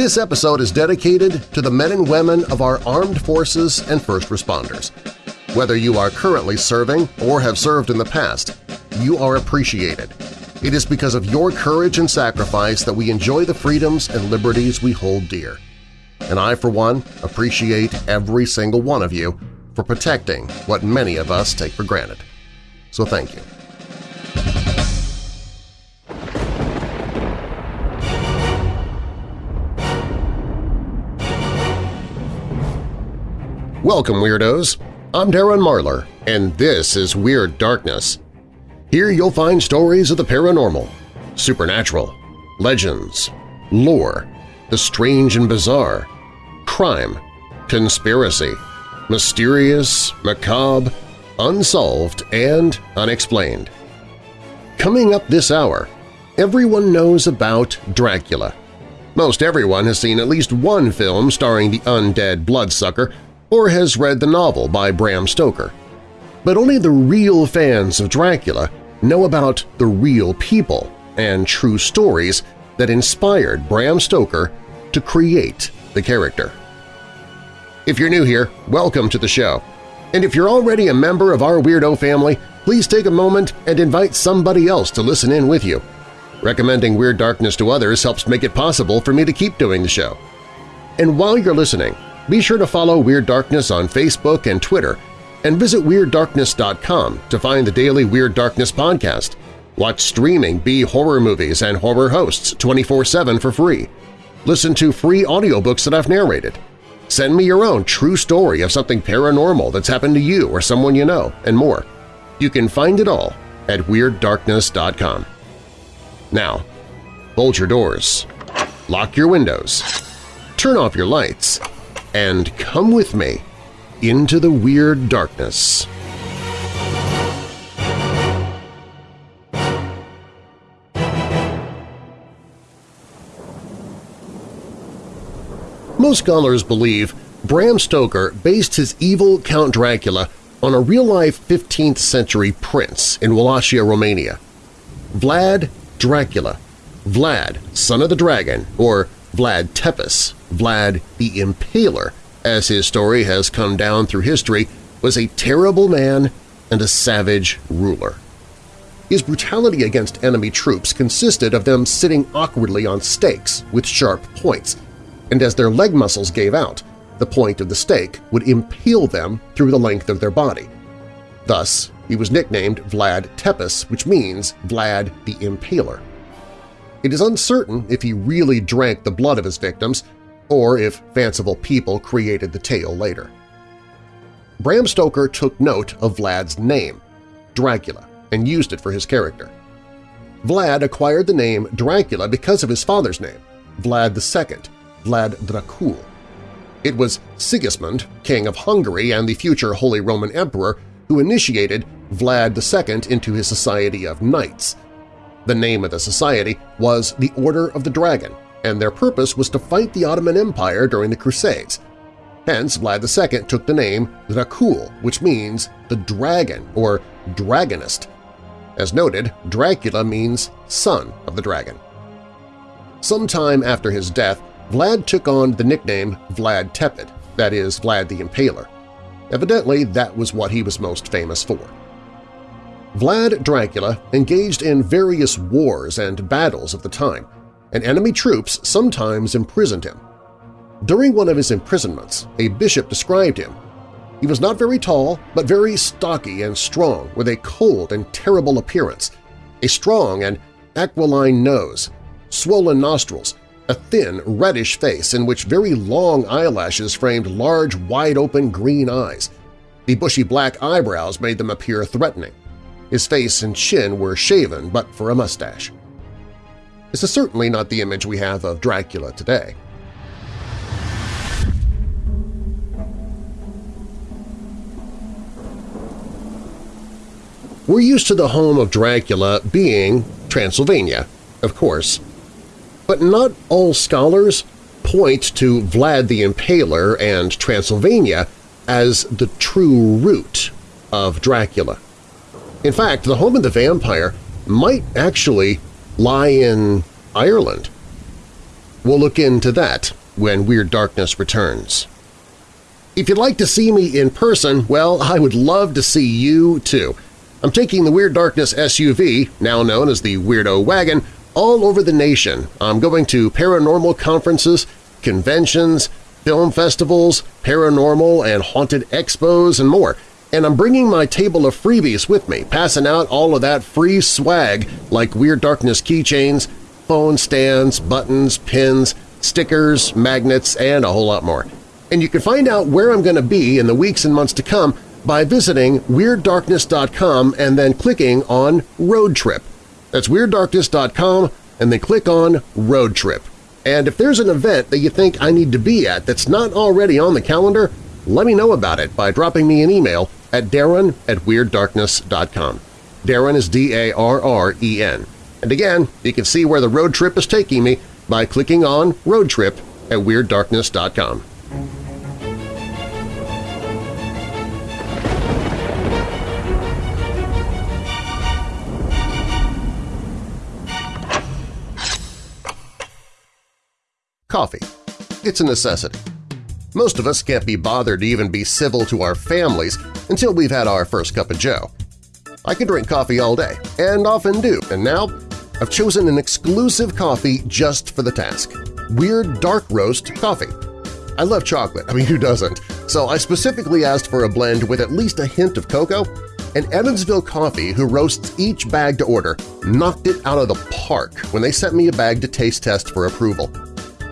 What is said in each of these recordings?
This episode is dedicated to the men and women of our armed forces and first responders. Whether you are currently serving or have served in the past, you are appreciated. It is because of your courage and sacrifice that we enjoy the freedoms and liberties we hold dear. And I, for one, appreciate every single one of you for protecting what many of us take for granted. So thank you. Welcome, Weirdos! I'm Darren Marlar, and this is Weird Darkness. Here you'll find stories of the paranormal, supernatural, legends, lore, the strange and bizarre, crime, conspiracy, mysterious, macabre, unsolved, and unexplained. Coming up this hour, everyone knows about Dracula. Most everyone has seen at least one film starring the undead bloodsucker or has read the novel by Bram Stoker. But only the real fans of Dracula know about the real people and true stories that inspired Bram Stoker to create the character. If you're new here, welcome to the show. And if you're already a member of our Weirdo family, please take a moment and invite somebody else to listen in with you. Recommending Weird Darkness to others helps make it possible for me to keep doing the show. And while you're listening, be sure to follow Weird Darkness on Facebook and Twitter, and visit WeirdDarkness.com to find the daily Weird Darkness podcast. Watch streaming B horror movies and horror hosts 24-7 for free. Listen to free audiobooks that I've narrated. Send me your own true story of something paranormal that's happened to you or someone you know, and more. You can find it all at WeirdDarkness.com. Now, bolt your doors, lock your windows, turn off your lights, and come with me into the Weird Darkness. Most scholars believe Bram Stoker based his evil Count Dracula on a real-life 15th-century prince in Wallachia, Romania. Vlad Dracula, Vlad, son of the dragon, or Vlad Tepes, Vlad the Impaler, as his story has come down through history, was a terrible man and a savage ruler. His brutality against enemy troops consisted of them sitting awkwardly on stakes with sharp points, and as their leg muscles gave out, the point of the stake would impale them through the length of their body. Thus, he was nicknamed Vlad Tepes, which means Vlad the Impaler. It is uncertain if he really drank the blood of his victims or if fanciful people created the tale later. Bram Stoker took note of Vlad's name, Dracula, and used it for his character. Vlad acquired the name Dracula because of his father's name, Vlad II, Vlad Dracul. It was Sigismund, king of Hungary and the future Holy Roman Emperor, who initiated Vlad II into his society of knights. The name of the society was the Order of the Dragon, and their purpose was to fight the Ottoman Empire during the Crusades. Hence, Vlad II took the name Dracul, which means the dragon or dragonist. As noted, Dracula means son of the dragon. Sometime after his death, Vlad took on the nickname Vlad Tepes, that is, Vlad the Impaler. Evidently, that was what he was most famous for. Vlad Dracula engaged in various wars and battles of the time, and enemy troops sometimes imprisoned him. During one of his imprisonments, a bishop described him. He was not very tall, but very stocky and strong, with a cold and terrible appearance, a strong and aquiline nose, swollen nostrils, a thin, reddish face in which very long eyelashes framed large, wide-open green eyes. The bushy black eyebrows made them appear threatening. His face and chin were shaven but for a mustache. This is certainly not the image we have of Dracula today. We're used to the home of Dracula being Transylvania, of course, but not all scholars point to Vlad the Impaler and Transylvania as the true root of Dracula. In fact, the home of the vampire might actually lie in Ireland. We'll look into that when Weird Darkness returns. If you'd like to see me in person, well, I would love to see you too. I'm taking the Weird Darkness SUV, now known as the Weirdo Wagon, all over the nation. I'm going to paranormal conferences, conventions, film festivals, paranormal and haunted expos, and more. And I'm bringing my table of freebies with me, passing out all of that free swag like Weird Darkness keychains, phone stands, buttons, pins, stickers, magnets, and a whole lot more. And you can find out where I'm going to be in the weeks and months to come by visiting WeirdDarkness.com and then clicking on Road Trip. That's WeirdDarkness.com and then click on Road Trip. And if there's an event that you think I need to be at that's not already on the calendar, let me know about it by dropping me an email at darren at WeirdDarkness.com. Darren is D-A-R-R-E-N. And again, you can see where the road trip is taking me by clicking on Road Trip at WeirdDarkness.com. Coffee. It's a necessity. Most of us can't be bothered to even be civil to our families until we've had our first cup of joe. I can drink coffee all day, and often do, and now I've chosen an exclusive coffee just for the task – Weird Dark Roast Coffee. I love chocolate, I mean who doesn't, so I specifically asked for a blend with at least a hint of cocoa, and Evansville Coffee, who roasts each bag to order, knocked it out of the park when they sent me a bag to taste test for approval.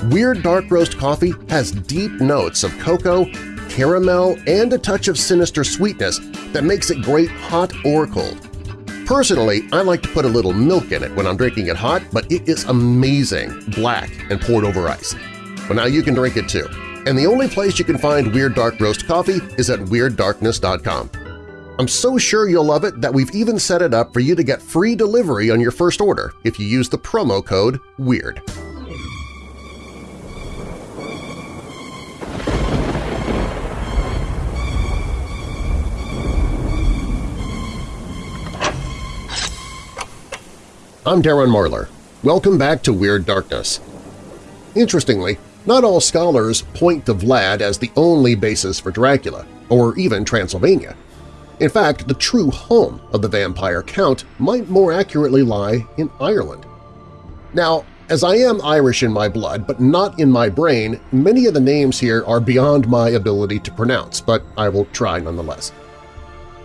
Weird Dark Roast coffee has deep notes of cocoa, caramel, and a touch of sinister sweetness that makes it great hot or cold. Personally, I like to put a little milk in it when I'm drinking it hot, but it is amazing, black and poured over ice. But now you can drink it too. And the only place you can find Weird Dark Roast coffee is at WeirdDarkness.com. I'm so sure you'll love it that we've even set it up for you to get free delivery on your first order if you use the promo code WEIRD. I'm Darren Marlar. Welcome back to Weird Darkness. Interestingly, not all scholars point to Vlad as the only basis for Dracula, or even Transylvania. In fact, the true home of the vampire count might more accurately lie in Ireland. Now, as I am Irish in my blood but not in my brain, many of the names here are beyond my ability to pronounce, but I will try nonetheless.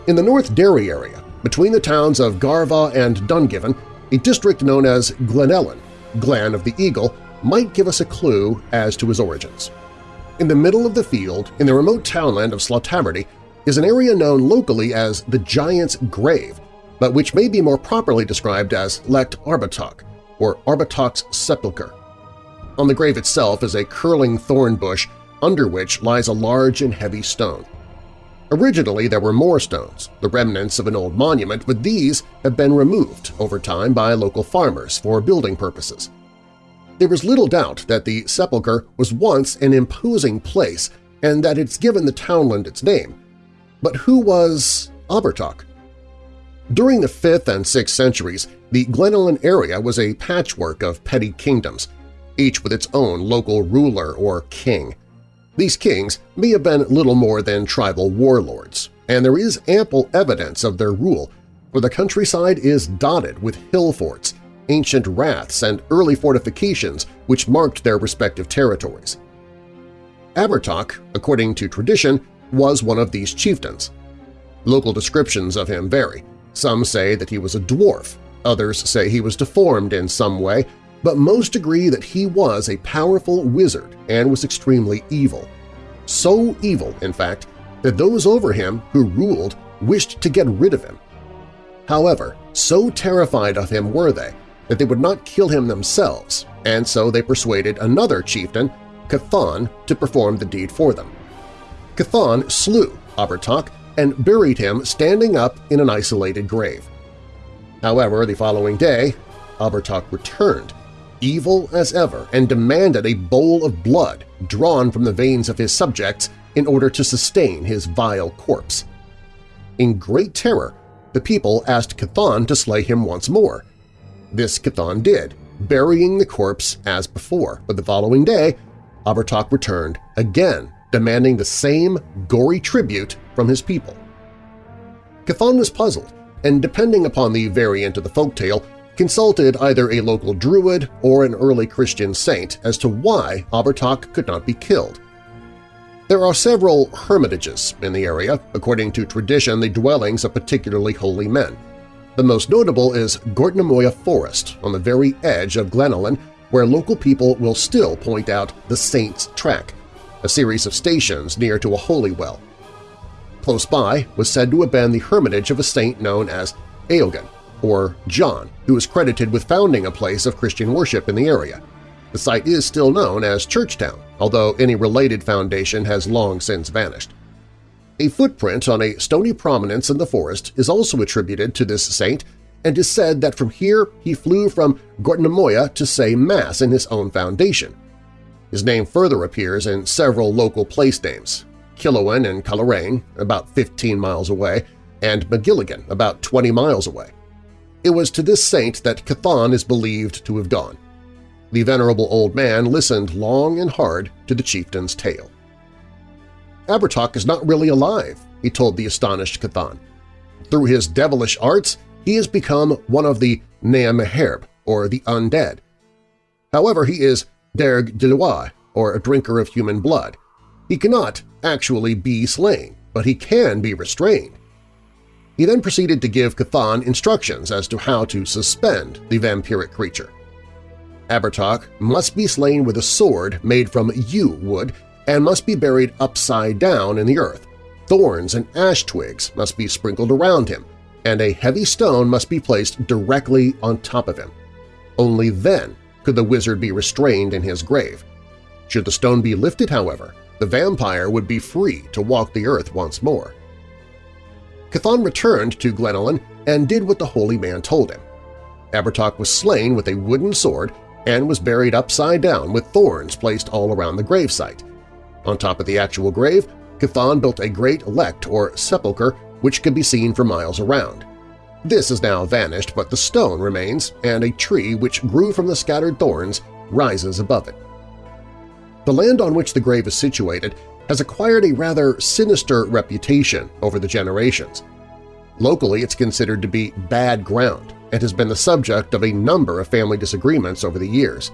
In the North Derry area, between the towns of Garvagh and Dungiven, a district known as Glenullin, Glen of the Eagle, might give us a clue as to his origins. In the middle of the field, in the remote townland of Slaghtaverty, is an area known locally as the Giant's Grave, but which may be more properly described as Lecht Arbatach, or Arbatach's Sepulchre. On the grave itself is a curling thorn bush under which lies a large and heavy stone. Originally there were more stones, the remnants of an old monument, but these have been removed over time by local farmers for building purposes. There is little doubt that the sepulchre was once an imposing place and that it's given the townland its name. But who was Arbatach? During the 5th and 6th centuries, the Glenullin area was a patchwork of petty kingdoms, each with its own local ruler or king. These kings may have been little more than tribal warlords, and there is ample evidence of their rule, for the countryside is dotted with hill forts, ancient raths, and early fortifications which marked their respective territories. Arbatach, according to tradition, was one of these chieftains. Local descriptions of him vary. Some say that he was a dwarf, others say he was deformed in some way but most agree that he was a powerful wizard and was extremely evil. So evil, in fact, that those over him who ruled wished to get rid of him. However, so terrified of him were they that they would not kill him themselves, and so they persuaded another chieftain, Cathan, to perform the deed for them. Cathan slew Arbatach and buried him standing up in an isolated grave. However, the following day, Arbatach returned evil as ever, and demanded a bowl of blood drawn from the veins of his subjects in order to sustain his vile corpse. In great terror, the people asked Cathan to slay him once more. This Cathan did, burying the corpse as before, but the following day, Abertok returned again, demanding the same gory tribute from his people. Cathan was puzzled, and depending upon the variant of the folktale, consulted either a local druid or an early Christian saint as to why Abertok could not be killed. There are several hermitages in the area, according to tradition the dwellings of particularly holy men. The most notable is Gortnamoyagh Forest on the very edge of Glenullin, where local people will still point out the Saint's Track, a series of stations near to a holy well. Close by was said to have been the hermitage of a saint known as Eogan, or John, who is credited with founding a place of Christian worship in the area. The site is still known as Churchtown, although any related foundation has long since vanished. A footprint on a stony prominence in the forest is also attributed to this saint and is said that from here he flew from Gortnamoyagh to say Mass in his own foundation. His name further appears in several local place names, Killowen and Coleraine, about 15 miles away, and Magilligan, about 20 miles away. It was to this saint that Cathan is believed to have gone. The venerable old man listened long and hard to the chieftain's tale. Abertok is not really alive, he told the astonished Cathan. Through his devilish arts, he has become one of the Neameherb, or the undead. However, he is Derg Dilois, or a drinker of human blood. He cannot actually be slain, but he can be restrained. He then proceeded to give Cathan instructions as to how to suspend the vampiric creature. Abertok must be slain with a sword made from yew wood and must be buried upside down in the earth. Thorns and ash twigs must be sprinkled around him, and a heavy stone must be placed directly on top of him. Only then could the wizard be restrained in his grave. Should the stone be lifted, however, the vampire would be free to walk the earth once more. Cathan returned to Glenullin and did what the holy man told him. Abertok was slain with a wooden sword and was buried upside down with thorns placed all around the gravesite. On top of the actual grave, Cathan built a great lect or sepulchre which could be seen for miles around. This has now vanished, but the stone remains, and a tree which grew from the scattered thorns rises above it. The land on which the grave is situated has acquired a rather sinister reputation over the generations. Locally, it's considered to be bad ground and has been the subject of a number of family disagreements over the years.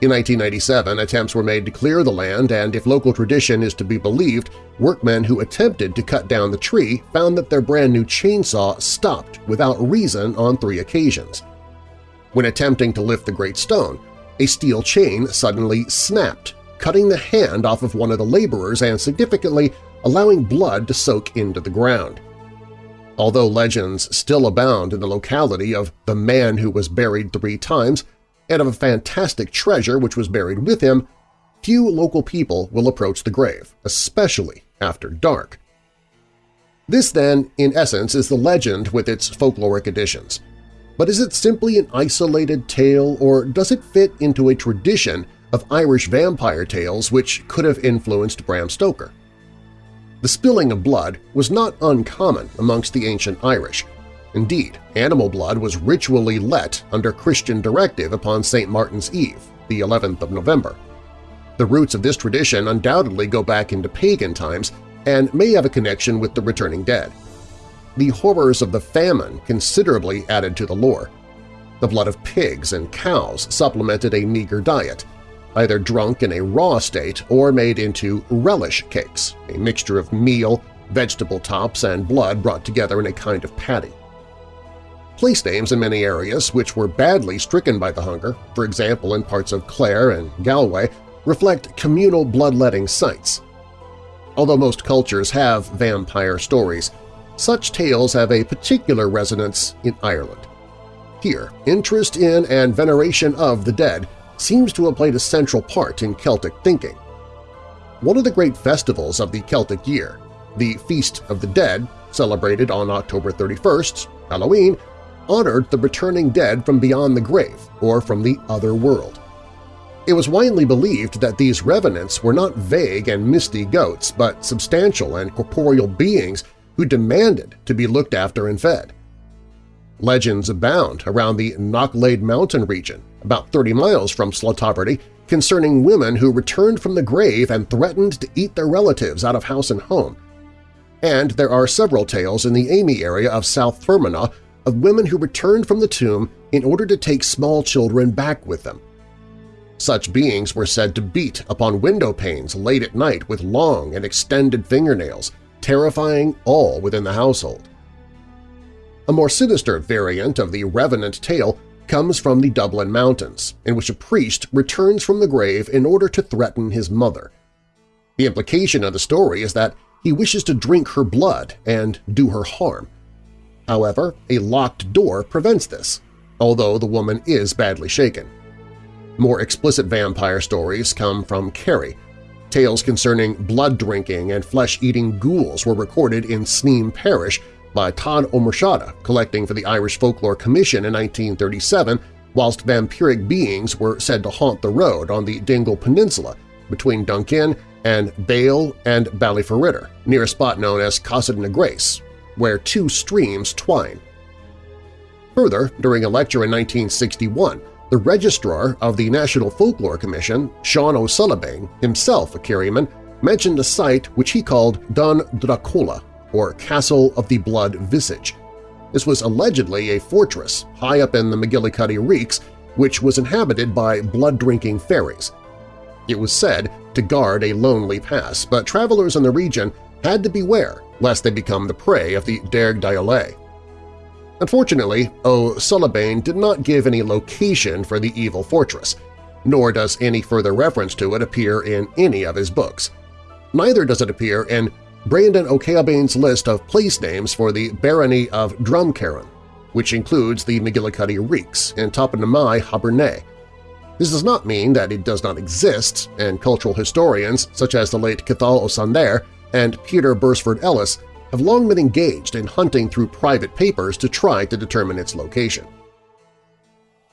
In 1997, attempts were made to clear the land and, if local tradition is to be believed, workmen who attempted to cut down the tree found that their brand-new chainsaw stopped without reason on three occasions. When attempting to lift the great stone, a steel chain suddenly snapped cutting the hand off of one of the laborers and significantly allowing blood to soak into the ground. Although legends still abound in the locality of the man who was buried three times and of a fantastic treasure which was buried with him, few local people will approach the grave, especially after dark. This, then, in essence, is the legend with its folkloric additions. But is it simply an isolated tale, or does it fit into a tradition of Irish vampire tales which could have influenced Bram Stoker. The spilling of blood was not uncommon amongst the ancient Irish. Indeed, animal blood was ritually let under Christian directive upon St. Martin's Eve, the 11th of November. The roots of this tradition undoubtedly go back into pagan times and may have a connection with the returning dead. The horrors of the famine considerably added to the lore. The blood of pigs and cows supplemented a meager diet, either drunk in a raw state or made into relish cakes, a mixture of meal, vegetable tops, and blood brought together in a kind of patty. Place names in many areas which were badly stricken by the hunger, for example in parts of Clare and Galway, reflect communal bloodletting sites. Although most cultures have vampire stories, such tales have a particular resonance in Ireland. Here, interest in and veneration of the dead seems to have played a central part in Celtic thinking. One of the great festivals of the Celtic year, the Feast of the Dead, celebrated on October 31st, Halloween, honored the returning dead from beyond the grave or from the other world. It was widely believed that these revenants were not vague and misty goats, but substantial and corporeal beings who demanded to be looked after and fed. Legends abound around the Knocklayd Mountain region, about 30 miles from Slaghtaverty, concerning women who returned from the grave and threatened to eat their relatives out of house and home. And there are several tales in the Amy area of South Fermanagh of women who returned from the tomb in order to take small children back with them. Such beings were said to beat upon window panes late at night with long and extended fingernails, terrifying all within the household. A more sinister variant of the Revenant tale comes from the Dublin Mountains, in which a priest returns from the grave in order to threaten his mother. The implication of the story is that he wishes to drink her blood and do her harm. However, a locked door prevents this, although the woman is badly shaken. More explicit vampire stories come from Kerry. Tales concerning blood-drinking and flesh-eating ghouls were recorded in Sneem Parish by Todd O'Murchada, collecting for the Irish Folklore Commission in 1937, whilst vampiric beings were said to haunt the road on the Dingle Peninsula between Dunkin and Bale and Ballyferriter, near a spot known as Casa na Grace, where two streams twine. Further, during a lecture in 1961, the registrar of the National Folklore Commission, Sean O'Sullivan, himself a Kerryman, mentioned a site which he called Dun Dracola, or Castle of the Blood Visage. This was allegedly a fortress high up in the McGillicuddy Reeks which was inhabited by blood-drinking fairies. It was said to guard a lonely pass, but travelers in the region had to beware lest they become the prey of the Derg Diolé. Unfortunately, O'Sullivan did not give any location for the evil fortress, nor does any further reference to it appear in any of his books. Neither does it appear in Brandon O'Callaghan's list of place names for the barony of Drumcarron, which includes the McGillicuddy Reeks and Toponymai Haburnet. This does not mean that it does not exist, and cultural historians such as the late Cathal O'Sandair and Peter Berresford Ellis have long been engaged in hunting through private papers to try to determine its location.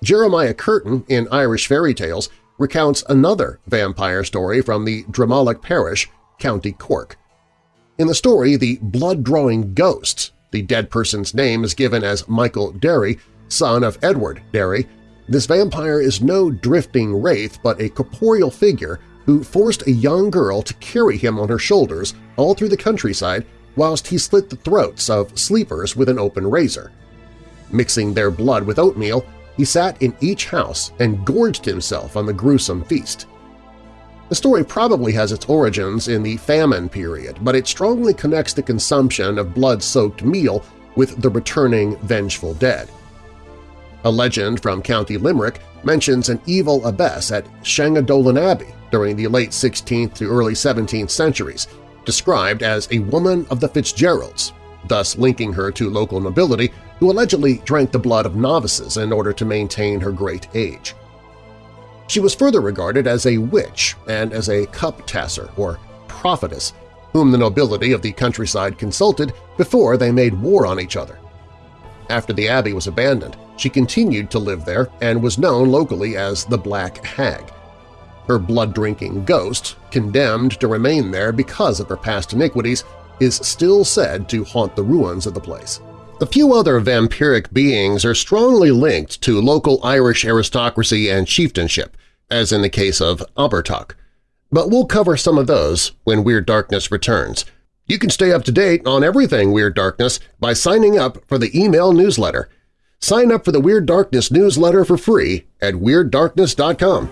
Jeremiah Curtin in Irish Fairy Tales recounts another vampire story from the Drumalloch parish, County Cork. In the story, the blood-drawing ghost, the dead person's name is given as Michael Derry, son of Edward Derry, this vampire is no drifting wraith but a corporeal figure who forced a young girl to carry him on her shoulders all through the countryside whilst he slit the throats of sleepers with an open razor. Mixing their blood with oatmeal, he sat in each house and gorged himself on the gruesome feast. The story probably has its origins in the famine period, but it strongly connects the consumption of blood-soaked meal with the returning vengeful dead. A legend from County Limerick mentions an evil abbess at Shangadolan Abbey during the late 16th to early 17th centuries, described as a woman of the Fitzgeralds, thus linking her to local nobility who allegedly drank the blood of novices in order to maintain her great age. She was further regarded as a witch and as a cup-tosser or prophetess, whom the nobility of the countryside consulted before they made war on each other. After the abbey was abandoned, she continued to live there and was known locally as the Black Hag. Her blood-drinking ghost, condemned to remain there because of her past iniquities, is still said to haunt the ruins of the place. A few other vampiric beings are strongly linked to local Irish aristocracy and chieftainship, as in the case of Abertach. But we'll cover some of those when Weird Darkness returns. You can stay up to date on everything Weird Darkness by signing up for the email newsletter. Sign up for the Weird Darkness newsletter for free at WeirdDarkness.com.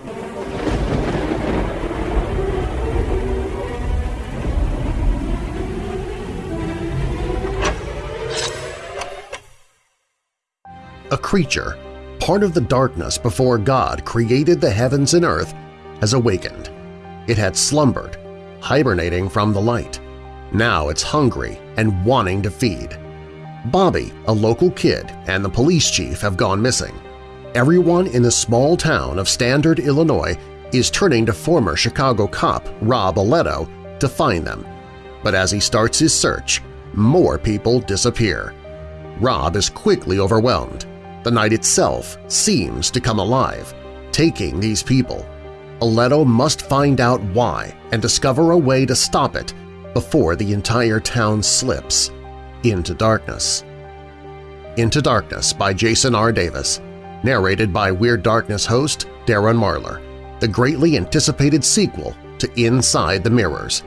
A creature, part of the darkness before God created the heavens and earth, has awakened. It had slumbered, hibernating from the light. Now it's hungry and wanting to feed. Bobby, a local kid, and the police chief have gone missing. Everyone in the small town of Standard, Illinois is turning to former Chicago cop Rob Aletto to find them. But as he starts his search, more people disappear. Rob is quickly overwhelmed. The night itself seems to come alive, taking these people. Aletto must find out why and discover a way to stop it before the entire town slips into darkness. Into Darkness by Jason R. Davis, narrated by Weird Darkness host Darren Marlar, the greatly anticipated sequel to Inside the Mirrors.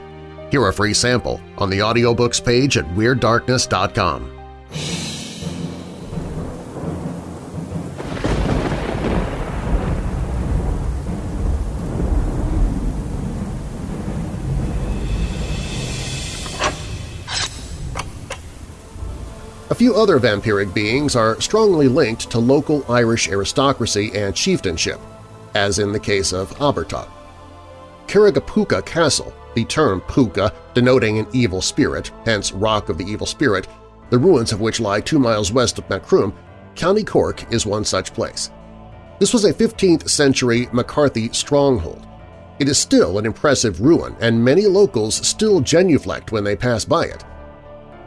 Hear a free sample on the audiobooks page at WeirdDarkness.com. A few other vampiric beings are strongly linked to local Irish aristocracy and chieftainship, as in the case of Abertach. Carrigaphooca Castle, the term puka denoting an evil spirit, hence Rock of the Evil Spirit, the ruins of which lie two miles west of Macroom, County Cork is one such place. This was a 15th-century McCarthy stronghold. It is still an impressive ruin, and many locals still genuflect when they pass by it.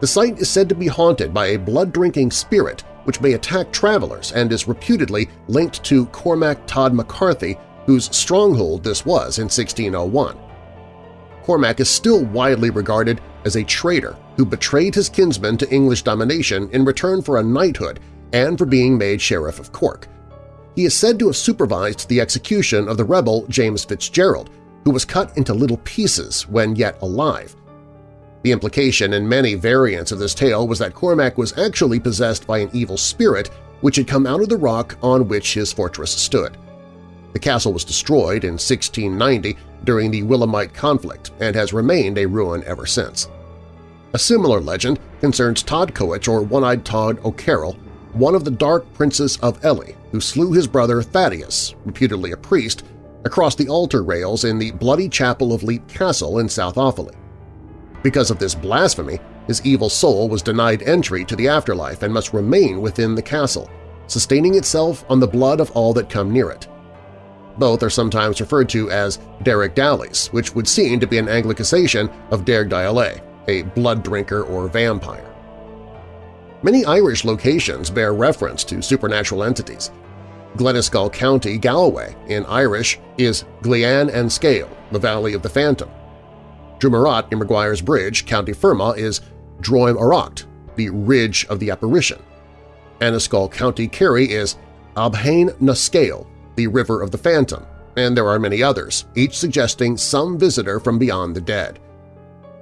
The site is said to be haunted by a blood-drinking spirit which may attack travelers and is reputedly linked to Cormac Todd McCarthy, whose stronghold this was in 1601. Cormac is still widely regarded as a traitor who betrayed his kinsmen to English domination in return for a knighthood and for being made Sheriff of Cork. He is said to have supervised the execution of the rebel James Fitzgerald, who was cut into little pieces when yet alive, the implication in many variants of this tale was that Cormac was actually possessed by an evil spirit which had come out of the rock on which his fortress stood. The castle was destroyed in 1690 during the Williamite conflict and has remained a ruin ever since. A similar legend concerns Todd Todcoich or One-Eyed Todd O'Carroll, one of the Dark Princes of Ely, who slew his brother Thaddeus, reputedly a priest, across the altar rails in the Bloody Chapel of Leap Castle in South Offaly. Because of this blasphemy, his evil soul was denied entry to the afterlife and must remain within the castle, sustaining itself on the blood of all that come near it. Both are sometimes referred to as Derek Dallies, which would seem to be an anglicisation of Derg Dialé, a blood drinker or vampire. Many Irish locations bear reference to supernatural entities. Gleneskull County, Galway, in Irish is Glian and Scale, the Valley of the Phantom, Drumarat in Maguire's Bridge, County Fermanagh, is Droim Oracht, the Ridge of the Apparition. Annascaul County Kerry is Abhain na Scale, the River of the Phantom, and there are many others, each suggesting some visitor from beyond the dead.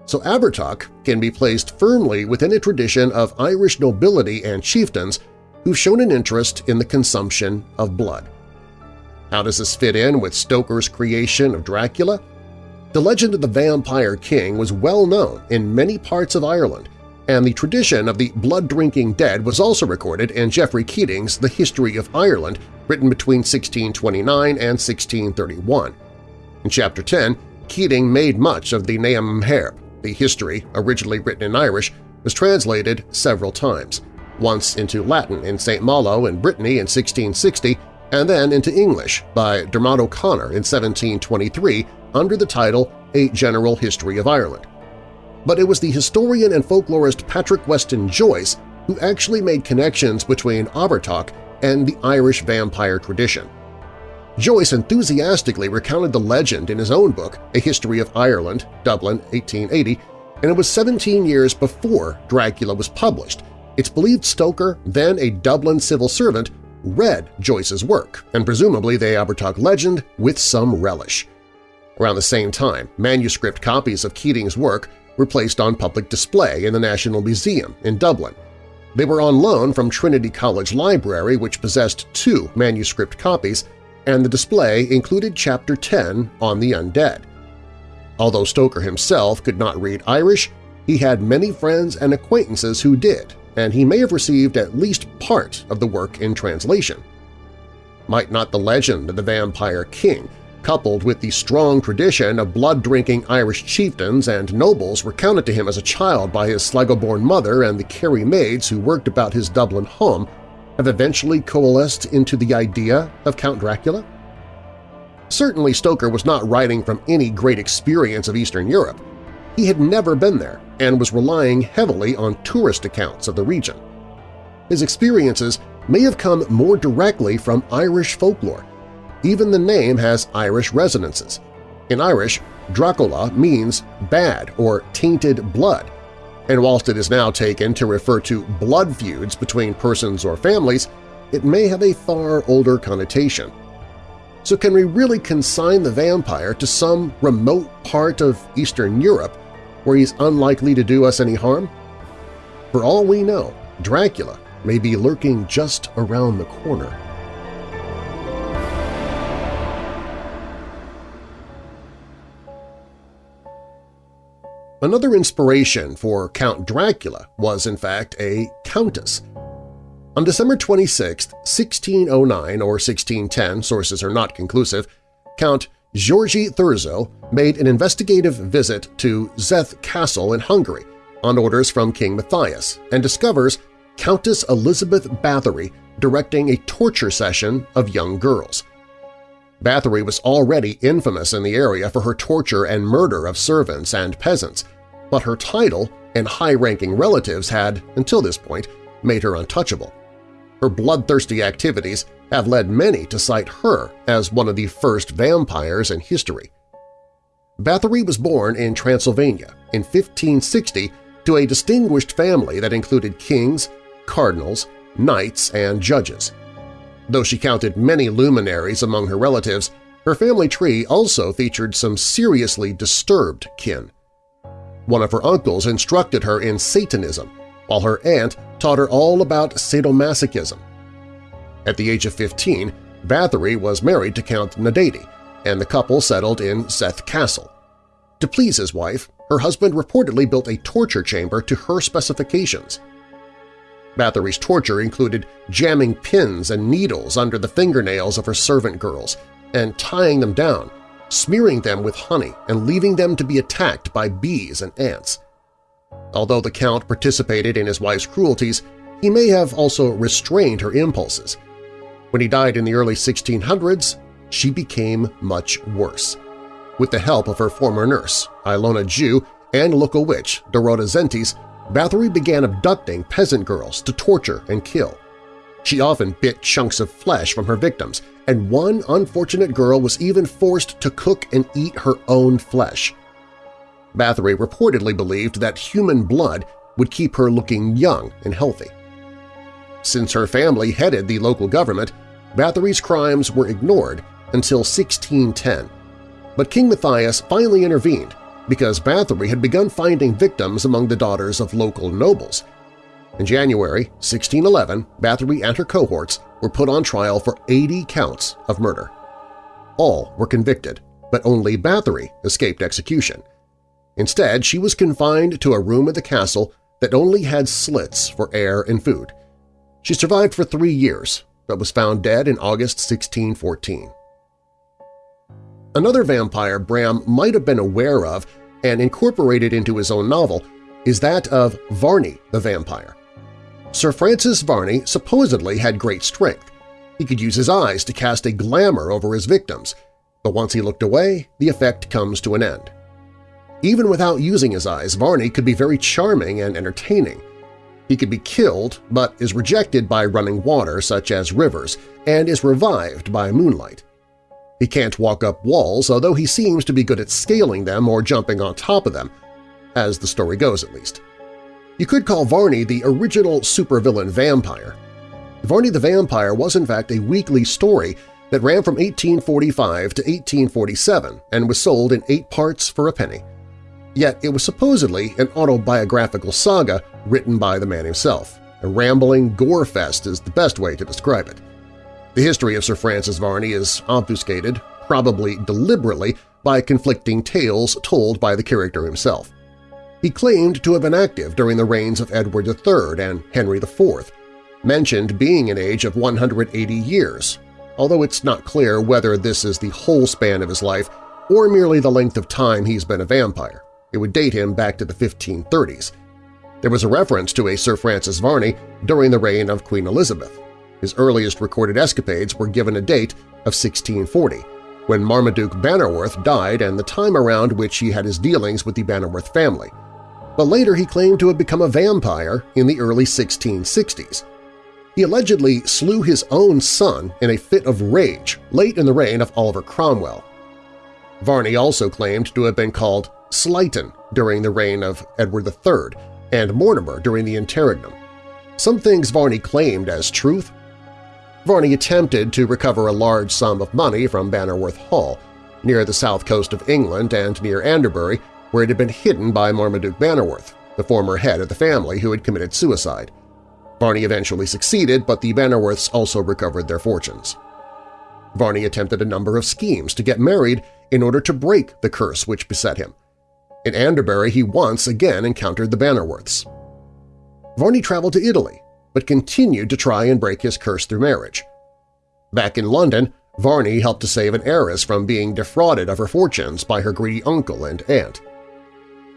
So Abertach can be placed firmly within a tradition of Irish nobility and chieftains who've shown an interest in the consumption of blood. How does this fit in with Stoker's creation of Dracula? The legend of the Vampire King was well known in many parts of Ireland, and the tradition of the blood-drinking dead was also recorded in Geoffrey Keating's The History of Ireland, written between 1629 and 1631. In Chapter 10, Keating made much of the Naam Herb. The history, originally written in Irish, was translated several times, once into Latin in St. Malo in Brittany in 1660 and then into English by Dermot O'Connor in 1723 under the title A General History of Ireland. But it was the historian and folklorist Patrick Weston Joyce who actually made connections between Abertach and the Irish vampire tradition. Joyce enthusiastically recounted the legend in his own book, A History of Ireland, Dublin, 1880, and it was 17 years before Dracula was published. It's believed Stoker, then a Dublin civil servant, read Joyce's work, and presumably the Abertach legend with some relish. Around the same time, manuscript copies of Keating's work were placed on public display in the National Museum in Dublin. They were on loan from Trinity College Library, which possessed two manuscript copies, and the display included Chapter 10 on the Undead. Although Stoker himself could not read Irish, he had many friends and acquaintances who did, and he may have received at least part of the work in translation. Might not the legend of the Vampire King coupled with the strong tradition of blood-drinking Irish chieftains and nobles recounted to him as a child by his Sligo-born mother and the Kerry maids who worked about his Dublin home, have eventually coalesced into the idea of Count Dracula? Certainly Stoker was not writing from any great experience of Eastern Europe. He had never been there and was relying heavily on tourist accounts of the region. His experiences may have come more directly from Irish folklore, even the name has Irish resonances. In Irish, Dracula means bad or tainted blood, and whilst it is now taken to refer to blood feuds between persons or families, it may have a far older connotation. So can we really consign the vampire to some remote part of Eastern Europe where he's unlikely to do us any harm? For all we know, Dracula may be lurking just around the corner. Another inspiration for Count Dracula was, in fact, a countess. On December 26, 1609 or 1610, sources are not conclusive, Count György Thurzo made an investigative visit to Zeth Castle in Hungary on orders from King Matthias and discovers Countess Elizabeth Bathory directing a torture session of young girls. Bathory was already infamous in the area for her torture and murder of servants and peasants, but her title and high-ranking relatives had, until this point, made her untouchable. Her bloodthirsty activities have led many to cite her as one of the first vampires in history. Bathory was born in Transylvania in 1560 to a distinguished family that included kings, cardinals, knights, and judges. Though she counted many luminaries among her relatives, her family tree also featured some seriously disturbed kin. One of her uncles instructed her in Satanism, while her aunt taught her all about sadomasochism. At the age of 15, Bathory was married to Count Nadasdy, and the couple settled in Seth Castle. To please his wife, her husband reportedly built a torture chamber to her specifications. Bathory's torture included jamming pins and needles under the fingernails of her servant girls and tying them down, smearing them with honey and leaving them to be attacked by bees and ants. Although the Count participated in his wife's cruelties, he may have also restrained her impulses. When he died in the early 1600s, she became much worse. With the help of her former nurse, Ilona Jew, and local witch, Dorota Zentes, Bathory began abducting peasant girls to torture and kill. She often bit chunks of flesh from her victims, and one unfortunate girl was even forced to cook and eat her own flesh. Bathory reportedly believed that human blood would keep her looking young and healthy. Since her family headed the local government, Bathory's crimes were ignored until 1610. But King Matthias finally intervened because Bathory had begun finding victims among the daughters of local nobles. In January 1611, Bathory and her cohorts were put on trial for 80 counts of murder. All were convicted, but only Bathory escaped execution. Instead, she was confined to a room at the castle that only had slits for air and food. She survived for three years, but was found dead in August 1614. Another vampire Bram might have been aware of and incorporated into his own novel is that of Varney the Vampire. Sir Francis Varney supposedly had great strength. He could use his eyes to cast a glamour over his victims, but once he looked away, the effect comes to an end. Even without using his eyes, Varney could be very charming and entertaining. He could be killed, but is rejected by running water such as rivers and is revived by moonlight. He can't walk up walls, although he seems to be good at scaling them or jumping on top of them, as the story goes at least. You could call Varney the original supervillain vampire. Varney the Vampire was in fact a weekly story that ran from 1845 to 1847 and was sold in eight parts for a penny. Yet it was supposedly an autobiographical saga written by the man himself. A rambling gore fest is the best way to describe it. The history of Sir Francis Varney is obfuscated, probably deliberately, by conflicting tales told by the character himself. He claimed to have been active during the reigns of Edward III and Henry IV, mentioned being an age of 180 years, although it's not clear whether this is the whole span of his life or merely the length of time he's been a vampire. It would date him back to the 1530s. There was a reference to a Sir Francis Varney during the reign of Queen Elizabeth. His earliest recorded escapades were given a date of 1640, when Marmaduke Bannerworth died and the time around which he had his dealings with the Bannerworth family – but later he claimed to have become a vampire in the early 1660s. He allegedly slew his own son in a fit of rage late in the reign of Oliver Cromwell. Varney also claimed to have been called Slyton during the reign of Edward III and Mortimer during the interregnum. Some things Varney claimed as truth. Varney attempted to recover a large sum of money from Bannerworth Hall, near the south coast of England and near Anderbury, where it had been hidden by Marmaduke Bannerworth, the former head of the family who had committed suicide. Varney eventually succeeded, but the Bannerworths also recovered their fortunes. Varney attempted a number of schemes to get married in order to break the curse which beset him. In Anderbury he once again encountered the Bannerworths. Varney traveled to Italy, but continued to try and break his curse through marriage. Back in London, Varney helped to save an heiress from being defrauded of her fortunes by her greedy uncle and aunt.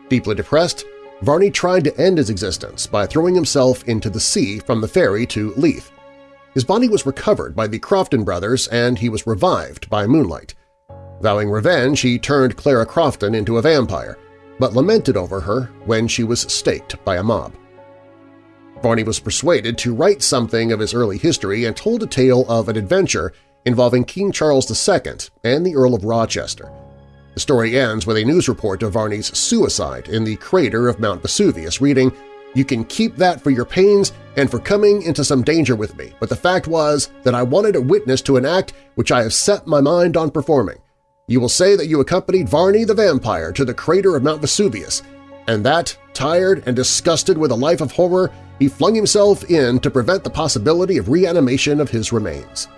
Deeply depressed, Varney tried to end his existence by throwing himself into the sea from the ferry to Leith. His body was recovered by the Crofton brothers and he was revived by moonlight. Vowing revenge, he turned Clara Crofton into a vampire, but lamented over her when she was staked by a mob. Varney was persuaded to write something of his early history and told a tale of an adventure involving King Charles II and the Earl of Rochester. The story ends with a news report of Varney's suicide in the crater of Mount Vesuvius reading, You can keep that for your pains and for coming into some danger with me, but the fact was that I wanted a witness to an act which I have set my mind on performing. You will say that you accompanied Varney the vampire to the crater of Mount Vesuvius, and that, tired and disgusted with a life of horror, he flung himself in to prevent the possibility of reanimation of his remains.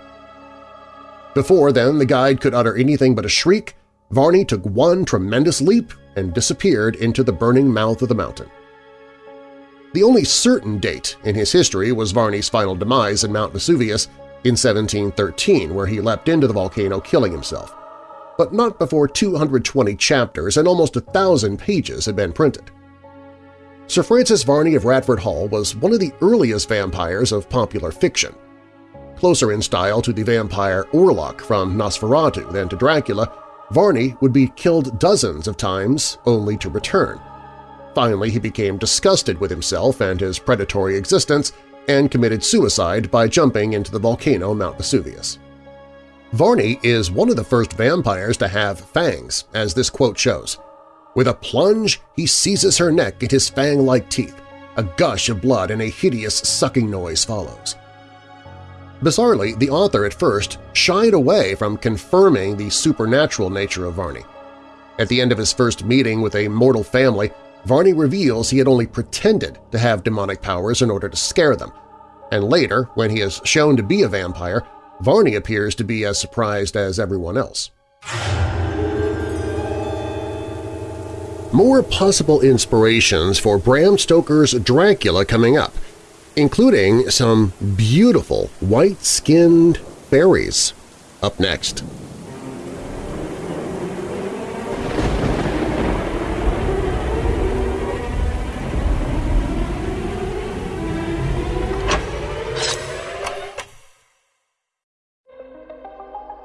Before then the guide could utter anything but a shriek, Varney took one tremendous leap and disappeared into the burning mouth of the mountain. The only certain date in his history was Varney's final demise in Mount Vesuvius in 1713, where he leapt into the volcano killing himself, but not before 220 chapters and almost a thousand pages had been printed. Sir Francis Varney of Radford Hall was one of the earliest vampires of popular fiction. Closer in style to the vampire Orlok from Nosferatu than to Dracula, Varney would be killed dozens of times only to return. Finally, he became disgusted with himself and his predatory existence and committed suicide by jumping into the volcano Mount Vesuvius. Varney is one of the first vampires to have fangs, as this quote shows. With a plunge, he seizes her neck in his fang-like teeth. A gush of blood and a hideous sucking noise follows. Bizarrely, the author at first shied away from confirming the supernatural nature of Varney. At the end of his first meeting with a mortal family, Varney reveals he had only pretended to have demonic powers in order to scare them, and later, when he is shown to be a vampire, Varney appears to be as surprised as everyone else. More possible inspirations for Bram Stoker's Dracula coming up, including some beautiful white-skinned fairies. Up next.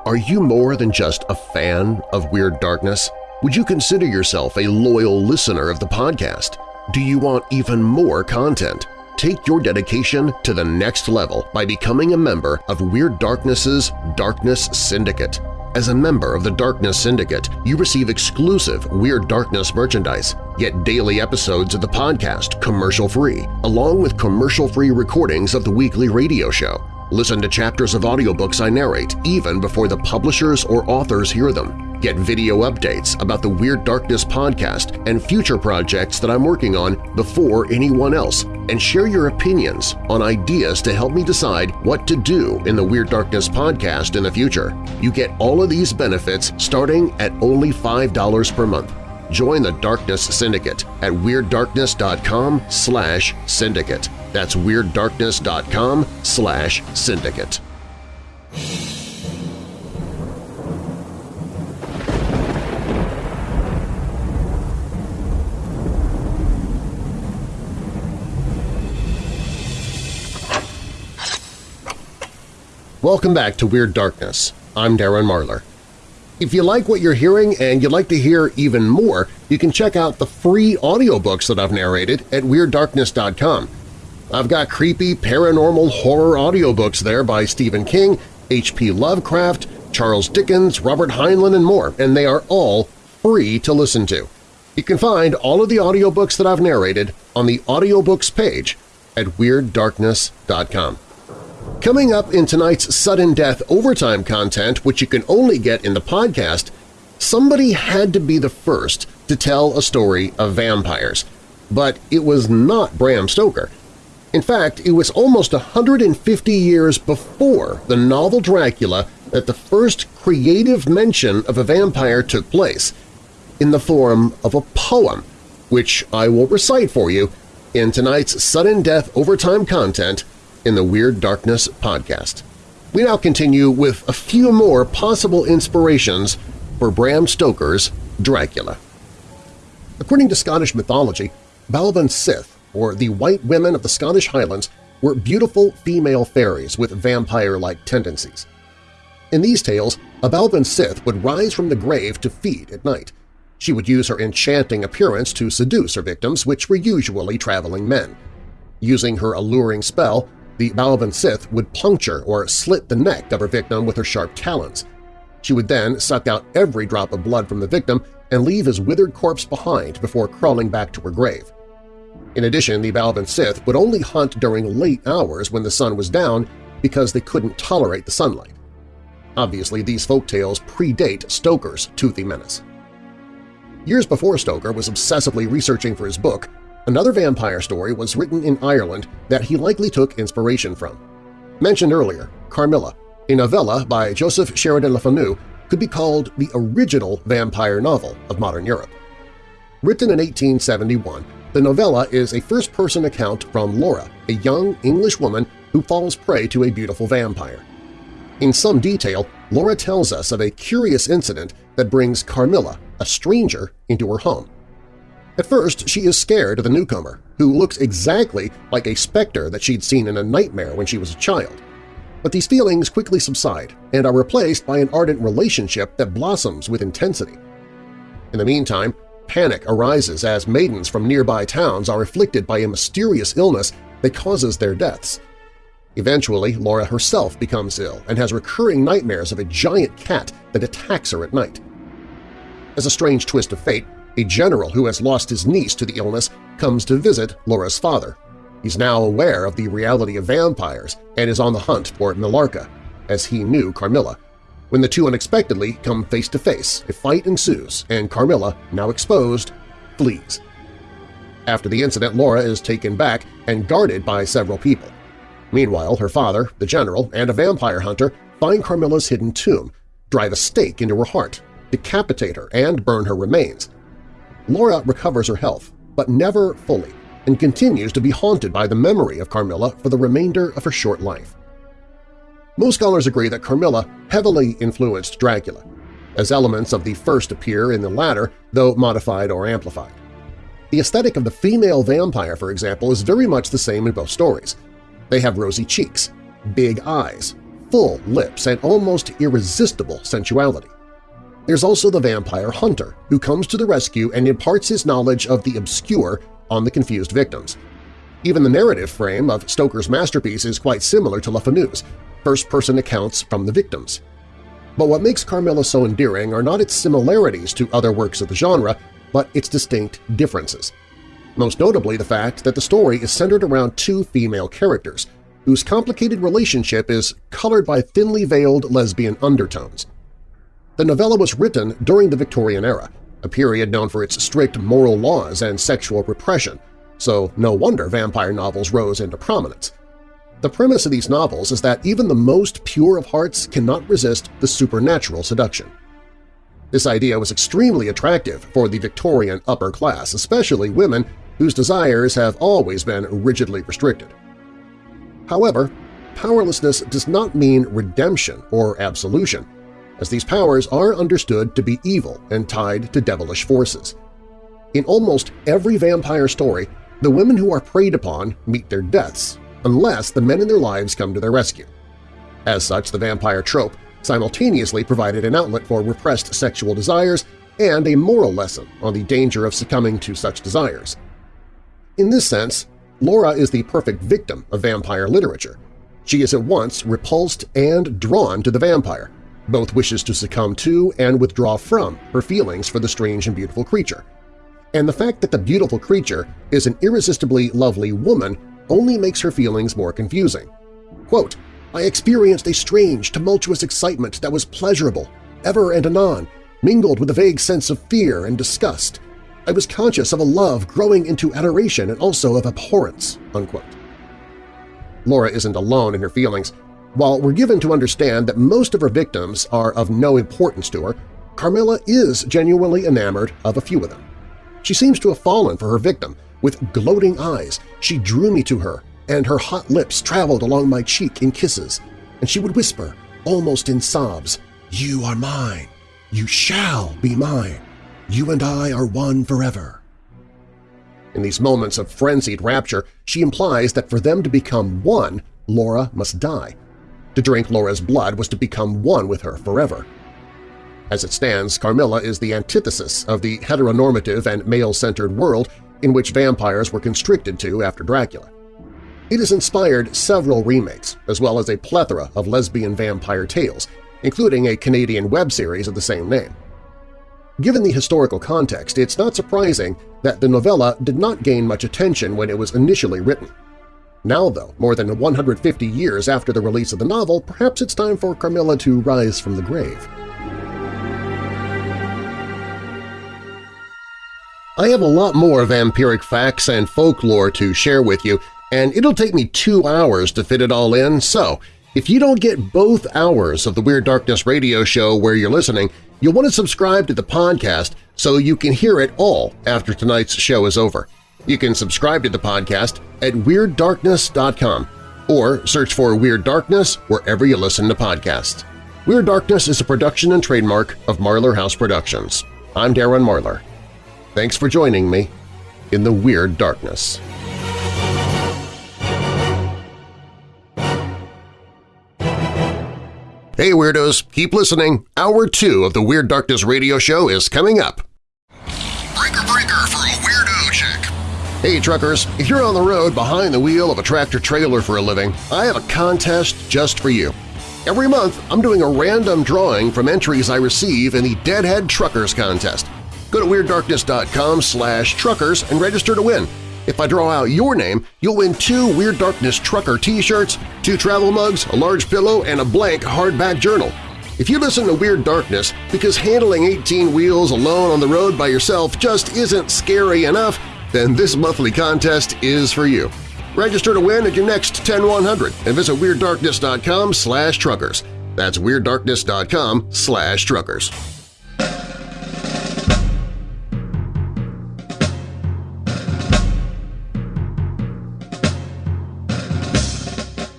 Are you more than just a fan of Weird Darkness? Would you consider yourself a loyal listener of the podcast? Do you want even more content? Take your dedication to the next level by becoming a member of Weird Darkness's Darkness Syndicate. As a member of the Darkness Syndicate, you receive exclusive Weird Darkness merchandise, get daily episodes of the podcast commercial-free, along with commercial-free recordings of the weekly radio show. Listen to chapters of audiobooks I narrate even before the publishers or authors hear them. Get video updates about the Weird Darkness podcast and future projects that I'm working on before anyone else, and share your opinions on ideas to help me decide what to do in the Weird Darkness podcast in the future. You get all of these benefits starting at only $5 per month. Join the Darkness Syndicate at WeirdDarkness.com slash syndicate. That's WeirdDarkness.com slash syndicate. Welcome back to Weird Darkness. I'm Darren Marlar. If you like what you're hearing and you'd like to hear even more, you can check out the free audiobooks that I've narrated at WeirdDarkness.com. I've got creepy paranormal horror audiobooks there by Stephen King, H.P. Lovecraft, Charles Dickens, Robert Heinlein, and more, and they are all free to listen to. You can find all of the audiobooks that I've narrated on the audiobooks page at WeirdDarkness.com. Coming up in tonight's Sudden Death Overtime content, which you can only get in the podcast, somebody had to be the first to tell a story of vampires, but it was not Bram Stoker. In fact, it was almost 150 years before the novel Dracula that the first creative mention of a vampire took place, in the form of a poem, which I will recite for you in tonight's Sudden Death Overtime content in the Weird Darkness podcast. We now continue with a few more possible inspirations for Bram Stoker's Dracula. According to Scottish mythology, Baobhan Sith, or the White Women of the Scottish Highlands, were beautiful female fairies with vampire-like tendencies. In these tales, a Baobhan Sith would rise from the grave to feed at night. She would use her enchanting appearance to seduce her victims, which were usually traveling men. Using her alluring spell, the Baobhan Sith would puncture or slit the neck of her victim with her sharp talons. She would then suck out every drop of blood from the victim and leave his withered corpse behind before crawling back to her grave. In addition, the Baobhan Sith would only hunt during late hours when the sun was down because they couldn't tolerate the sunlight. Obviously, these folk tales predate Stoker's toothy menace. Years before Stoker was obsessively researching for his book, another vampire story was written in Ireland that he likely took inspiration from. Mentioned earlier, Carmilla, a novella by Joseph Sheridan Le Fanu, could be called the original vampire novel of modern Europe. Written in 1871, the novella is a first-person account from Laura, a young English woman who falls prey to a beautiful vampire. In some detail, Laura tells us of a curious incident that brings Carmilla, a stranger, into her home. At first, she is scared of the newcomer, who looks exactly like a specter that she'd seen in a nightmare when she was a child. But these feelings quickly subside and are replaced by an ardent relationship that blossoms with intensity. In the meantime, panic arises as maidens from nearby towns are afflicted by a mysterious illness that causes their deaths. Eventually, Laura herself becomes ill and has recurring nightmares of a giant cat that attacks her at night. As a strange twist of fate, a general who has lost his niece to the illness comes to visit Laura's father. He's now aware of the reality of vampires and is on the hunt for Millarca, as he knew Carmilla. When the two unexpectedly come face to face, a fight ensues and Carmilla, now exposed, flees. After the incident, Laura is taken back and guarded by several people. Meanwhile, her father, the general, and a vampire hunter find Carmilla's hidden tomb, drive a stake into her heart, decapitate her, and burn her remains. Laura recovers her health, but never fully, and continues to be haunted by the memory of Carmilla for the remainder of her short life. Most scholars agree that Carmilla heavily influenced Dracula, as elements of the first appear in the latter, though modified or amplified. The aesthetic of the female vampire, for example, is very much the same in both stories. They have rosy cheeks, big eyes, full lips, and almost irresistible sensuality. There's also the vampire hunter, who comes to the rescue and imparts his knowledge of the obscure on the confused victims. Even the narrative frame of Stoker's masterpiece is quite similar to Fanu's, first-person accounts from the victims. But what makes Carmilla so endearing are not its similarities to other works of the genre, but its distinct differences. Most notably the fact that the story is centered around two female characters, whose complicated relationship is colored by thinly veiled lesbian undertones. The novella was written during the Victorian era, a period known for its strict moral laws and sexual repression, so no wonder vampire novels rose into prominence. The premise of these novels is that even the most pure of hearts cannot resist the supernatural seduction. This idea was extremely attractive for the Victorian upper class, especially women whose desires have always been rigidly restricted. However, powerlessness does not mean redemption or absolution as these powers are understood to be evil and tied to devilish forces. In almost every vampire story, the women who are preyed upon meet their deaths, unless the men in their lives come to their rescue. As such, the vampire trope simultaneously provided an outlet for repressed sexual desires and a moral lesson on the danger of succumbing to such desires. In this sense, Laura is the perfect victim of vampire literature. She is at once repulsed and drawn to the vampire, both wishes to succumb to and withdraw from her feelings for the strange and beautiful creature. and the fact that the beautiful creature is an irresistibly lovely woman only makes her feelings more confusing. Quote, I experienced a strange, tumultuous excitement that was pleasurable, ever and anon, mingled with a vague sense of fear and disgust. I was conscious of a love growing into adoration and also of abhorrence." Unquote. Laura isn't alone in her feelings. While we're given to understand that most of her victims are of no importance to her, Carmilla is genuinely enamored of a few of them. She seems to have fallen for her victim. With gloating eyes, she drew me to her, and her hot lips traveled along my cheek in kisses, and she would whisper, almost in sobs, "'You are mine. You shall be mine. You and I are one forever.' In these moments of frenzied rapture, she implies that for them to become one, Laura must die. To drink Laura's blood was to become one with her forever. As it stands, Carmilla is the antithesis of the heteronormative and male-centered world in which vampires were constricted to after Dracula. It has inspired several remakes, as well as a plethora of lesbian vampire tales, including a Canadian web series of the same name. Given the historical context, it's not surprising that the novella did not gain much attention when it was initially written. Now, though, more than 150 years after the release of the novel, perhaps it's time for Carmilla to rise from the grave. I have a lot more vampiric facts and folklore to share with you, and it'll take me two hours to fit it all in, so if you don't get both hours of the Weird Darkness radio show where you're listening, you'll want to subscribe to the podcast so you can hear it all after tonight's show is over. You can subscribe to the podcast at WeirdDarkness.com or search for Weird Darkness wherever you listen to podcasts. Weird Darkness is a production and trademark of Marlar House Productions. I'm Darren Marlar. Thanks for joining me in the Weird Darkness. Hey Weirdos, keep listening. Hour 2 of the Weird Darkness radio show is coming up. Hey truckers, if you're on the road behind the wheel of a tractor-trailer for a living, I have a contest just for you. Every month, I'm doing a random drawing from entries I receive in the Deadhead Truckers Contest. Go to WeirdDarkness.com slash truckers and register to win. If I draw out your name, you'll win two Weird Darkness Trucker t-shirts, two travel mugs, a large pillow, and a blank hardback journal. If you listen to Weird Darkness because handling 18 wheels alone on the road by yourself just isn't scary enough, then this monthly contest is for you. Register to win at your next 10100 and visit WeirdDarkness.com slash truckers. That's WeirdDarkness.com slash truckers.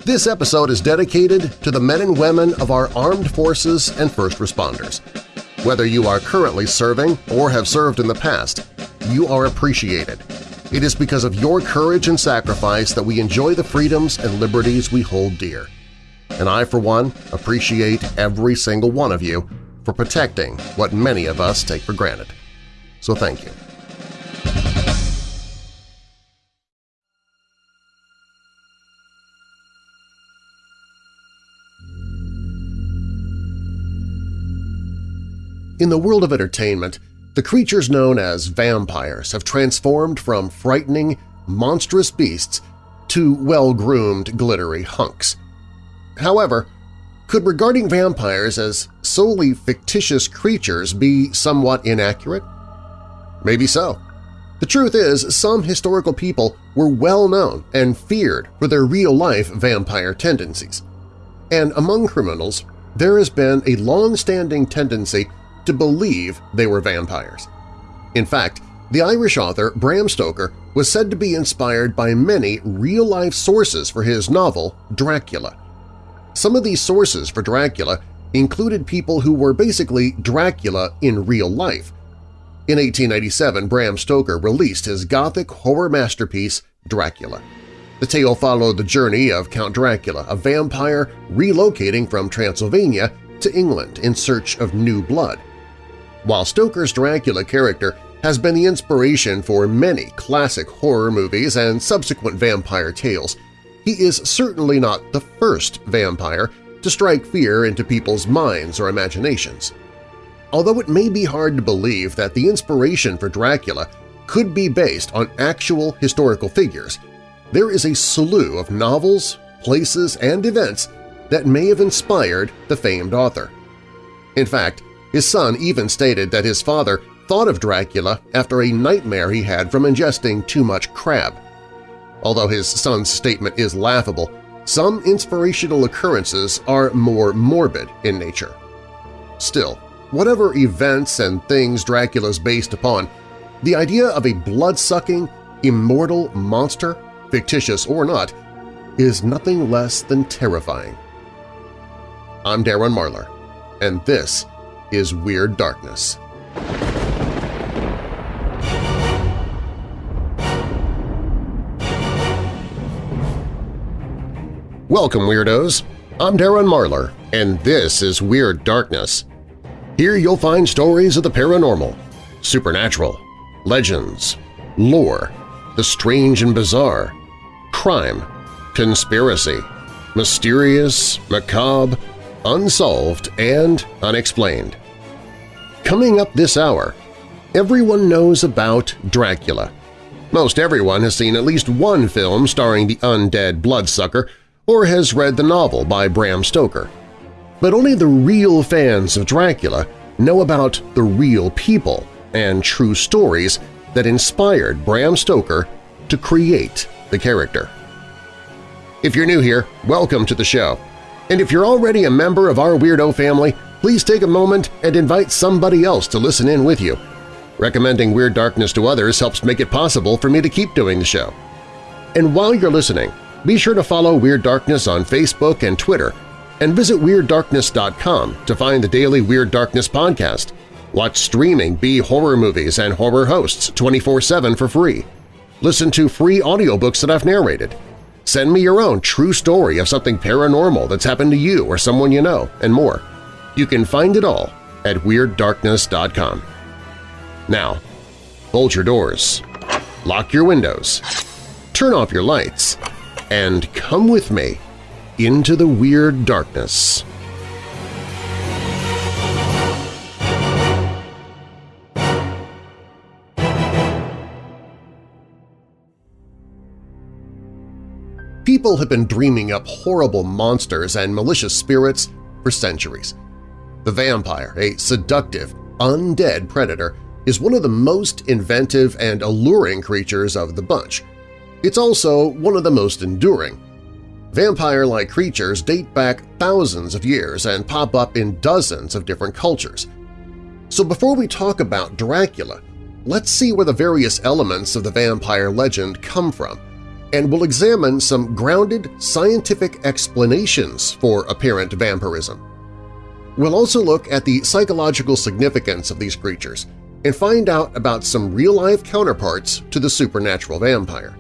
This episode is dedicated to the men and women of our armed forces and first responders. Whether you are currently serving or have served in the past, you are appreciated. It is because of your courage and sacrifice that we enjoy the freedoms and liberties we hold dear. And I, for one, appreciate every single one of you for protecting what many of us take for granted. So thank you. In the world of entertainment, the creatures known as vampires have transformed from frightening, monstrous beasts to well-groomed, glittery hunks. However, could regarding vampires as solely fictitious creatures be somewhat inaccurate? Maybe so. The truth is, some historical people were well known and feared for their real-life vampire tendencies. And among criminals, there has been a long-standing tendency to believe they were vampires. In fact, the Irish author Bram Stoker was said to be inspired by many real-life sources for his novel Dracula. Some of these sources for Dracula included people who were basically Dracula in real life. In 1897, Bram Stoker released his gothic horror masterpiece Dracula. The tale followed the journey of Count Dracula, a vampire relocating from Transylvania to England in search of new blood. While Stoker's Dracula character has been the inspiration for many classic horror movies and subsequent vampire tales, he is certainly not the first vampire to strike fear into people's minds or imaginations. Although it may be hard to believe that the inspiration for Dracula could be based on actual historical figures, there is a slew of novels, places, and events that may have inspired the famed author. In fact, his son even stated that his father thought of Dracula after a nightmare he had from ingesting too much crab. Although his son's statement is laughable, some inspirational occurrences are more morbid in nature. Still, whatever events and things Dracula is based upon, the idea of a blood-sucking, immortal monster, fictitious or not, is nothing less than terrifying. I'm Darren Marlar, and this is Weird Darkness. Welcome, Weirdos! I'm Darren Marlar, and this is Weird Darkness. Here you'll find stories of the paranormal, supernatural, legends, lore, the strange and bizarre, crime, conspiracy, mysterious, macabre, unsolved, and unexplained. Coming up this hour, everyone knows about Dracula. Most everyone has seen at least one film starring the undead bloodsucker or has read the novel by Bram Stoker. But only the real fans of Dracula know about the real people and true stories that inspired Bram Stoker to create the character. If you're new here, welcome to the show. And if you're already a member of our Weirdo family, please take a moment and invite somebody else to listen in with you. Recommending Weird Darkness to others helps make it possible for me to keep doing the show. And while you're listening, be sure to follow Weird Darkness on Facebook and Twitter, and visit WeirdDarkness.com to find the daily Weird Darkness podcast. Watch streaming B horror movies and horror hosts 24-7 for free. Listen to free audiobooks that I've narrated. Send me your own true story of something paranormal that's happened to you or someone you know, and more. You can find it all at WeirdDarkness.com. Now, bolt your doors, lock your windows, turn off your lights, and come with me into the Weird Darkness. People have been dreaming up horrible monsters and malicious spirits for centuries. The vampire, a seductive, undead predator, is one of the most inventive and alluring creatures of the bunch – it's also one of the most enduring. Vampire-like creatures date back thousands of years and pop up in dozens of different cultures. So before we talk about Dracula, let's see where the various elements of the vampire legend come from, and we'll examine some grounded scientific explanations for apparent vampirism. We'll also look at the psychological significance of these creatures and find out about some real-life counterparts to the supernatural vampire.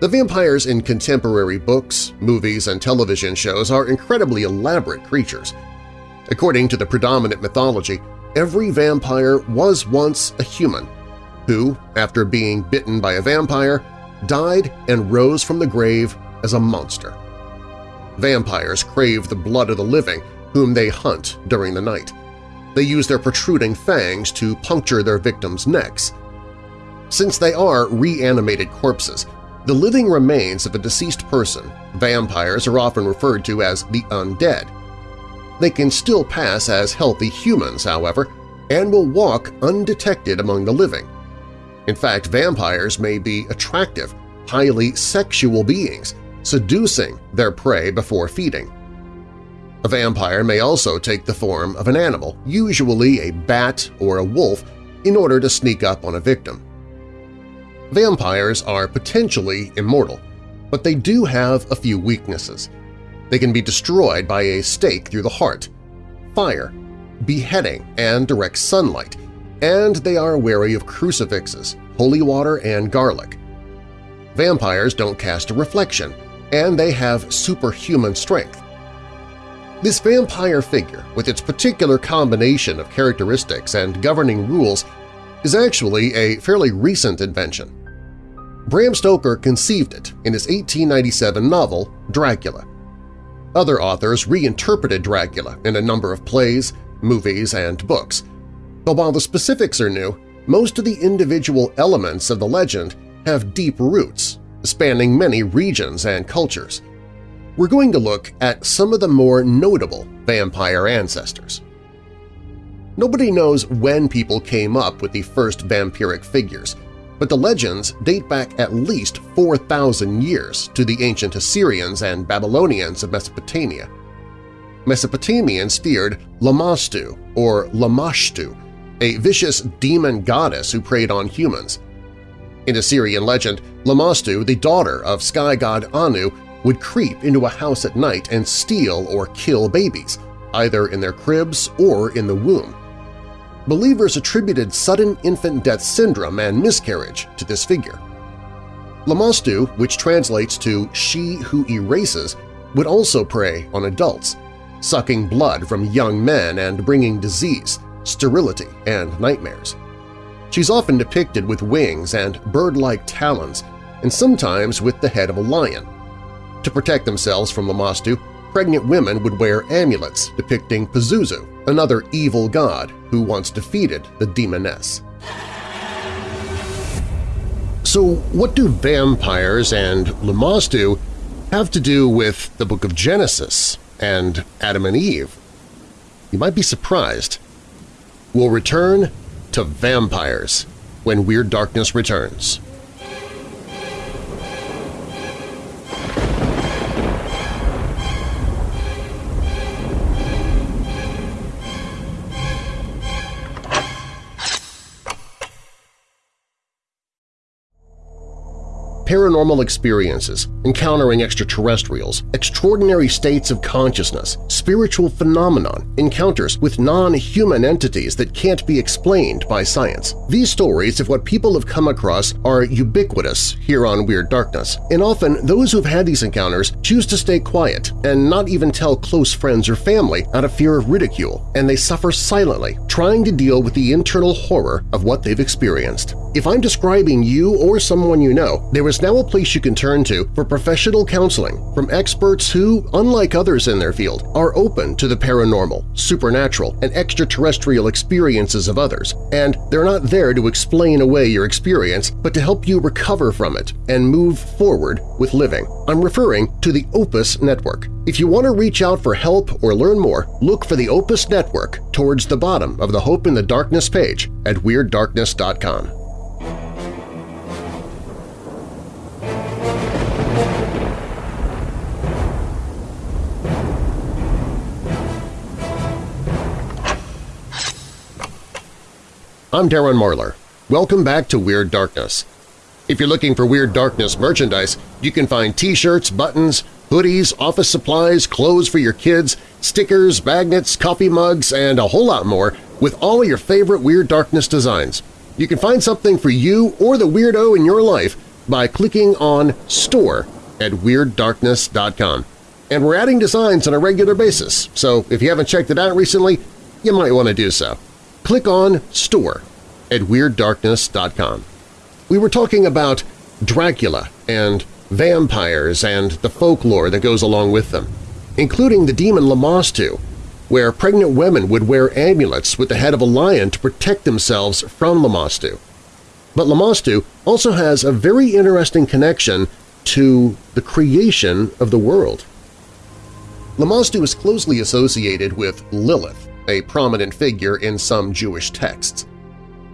The vampires in contemporary books, movies, and television shows are incredibly elaborate creatures. According to the predominant mythology, every vampire was once a human who, after being bitten by a vampire, died and rose from the grave as a monster. Vampires crave the blood of the living, whom they hunt during the night. They use their protruding fangs to puncture their victims' necks. Since they are reanimated corpses, the living remains of a deceased person, vampires are often referred to as the undead. They can still pass as healthy humans, however, and will walk undetected among the living. In fact, vampires may be attractive, highly sexual beings, seducing their prey before feeding. A vampire may also take the form of an animal, usually a bat or a wolf, in order to sneak up on a victim. Vampires are potentially immortal, but they do have a few weaknesses. They can be destroyed by a stake through the heart, fire, beheading, and direct sunlight, and they are wary of crucifixes, holy water, and garlic. Vampires don't cast a reflection, and they have superhuman strength. This vampire figure, with its particular combination of characteristics and governing rules, is actually a fairly recent invention. Bram Stoker conceived it in his 1897 novel Dracula. Other authors reinterpreted Dracula in a number of plays, movies, and books, but while the specifics are new, most of the individual elements of the legend have deep roots, spanning many regions and cultures. We're going to look at some of the more notable vampire ancestors. Nobody knows when people came up with the first vampiric figures, but the legends date back at least 4,000 years to the ancient Assyrians and Babylonians of Mesopotamia. Mesopotamians feared Lamastu or Lamashtu, a vicious demon goddess who preyed on humans. In Assyrian legend, Lamastu, the daughter of sky god Anu, would creep into a house at night and steal or kill babies, either in their cribs or in the womb. Believers attributed sudden infant death syndrome and miscarriage to this figure. Lamastu, which translates to she who erases, would also prey on adults, sucking blood from young men and bringing disease, sterility, and nightmares. She's often depicted with wings and bird-like talons, and sometimes with the head of a lion. To protect themselves from Lamashtu, pregnant women would wear amulets depicting Pazuzu, another evil god who once defeated the demoness. So what do vampires and Lamashtu have to do with the Book of Genesis and Adam and Eve? You might be surprised. We'll return to vampires when Weird Darkness returns. Paranormal experiences, encountering extraterrestrials, extraordinary states of consciousness, spiritual phenomenon, encounters with non-human entities that can't be explained by science. These stories of what people have come across are ubiquitous here on Weird Darkness, and often those who've had these encounters choose to stay quiet and not even tell close friends or family out of fear of ridicule, and they suffer silently, trying to deal with the internal horror of what they've experienced. If I'm describing you or someone you know, there is now a place you can turn to for professional counseling from experts who, unlike others in their field, are open to the paranormal, supernatural, and extraterrestrial experiences of others, and they're not there to explain away your experience but to help you recover from it and move forward with living. I'm referring to the Opus Network. If you want to reach out for help or learn more, look for the Opus Network towards the bottom of the Hope in the Darkness page at WeirdDarkness.com. I'm Darren Marlar. Welcome back to Weird Darkness. If you're looking for Weird Darkness merchandise, you can find t-shirts, buttons, hoodies, office supplies, clothes for your kids, stickers, magnets, coffee mugs, and a whole lot more with all of your favorite Weird Darkness designs. You can find something for you or the weirdo in your life by clicking on Store at WeirdDarkness.com. And we're adding designs on a regular basis, so if you haven't checked it out recently, you might want to do so click on Store at WeirdDarkness.com. We were talking about Dracula and vampires and the folklore that goes along with them, including the demon Lamastu, where pregnant women would wear amulets with the head of a lion to protect themselves from Lamastu. But Lamastu also has a very interesting connection to the creation of the world. Lamastu is closely associated with Lilith, a prominent figure in some Jewish texts.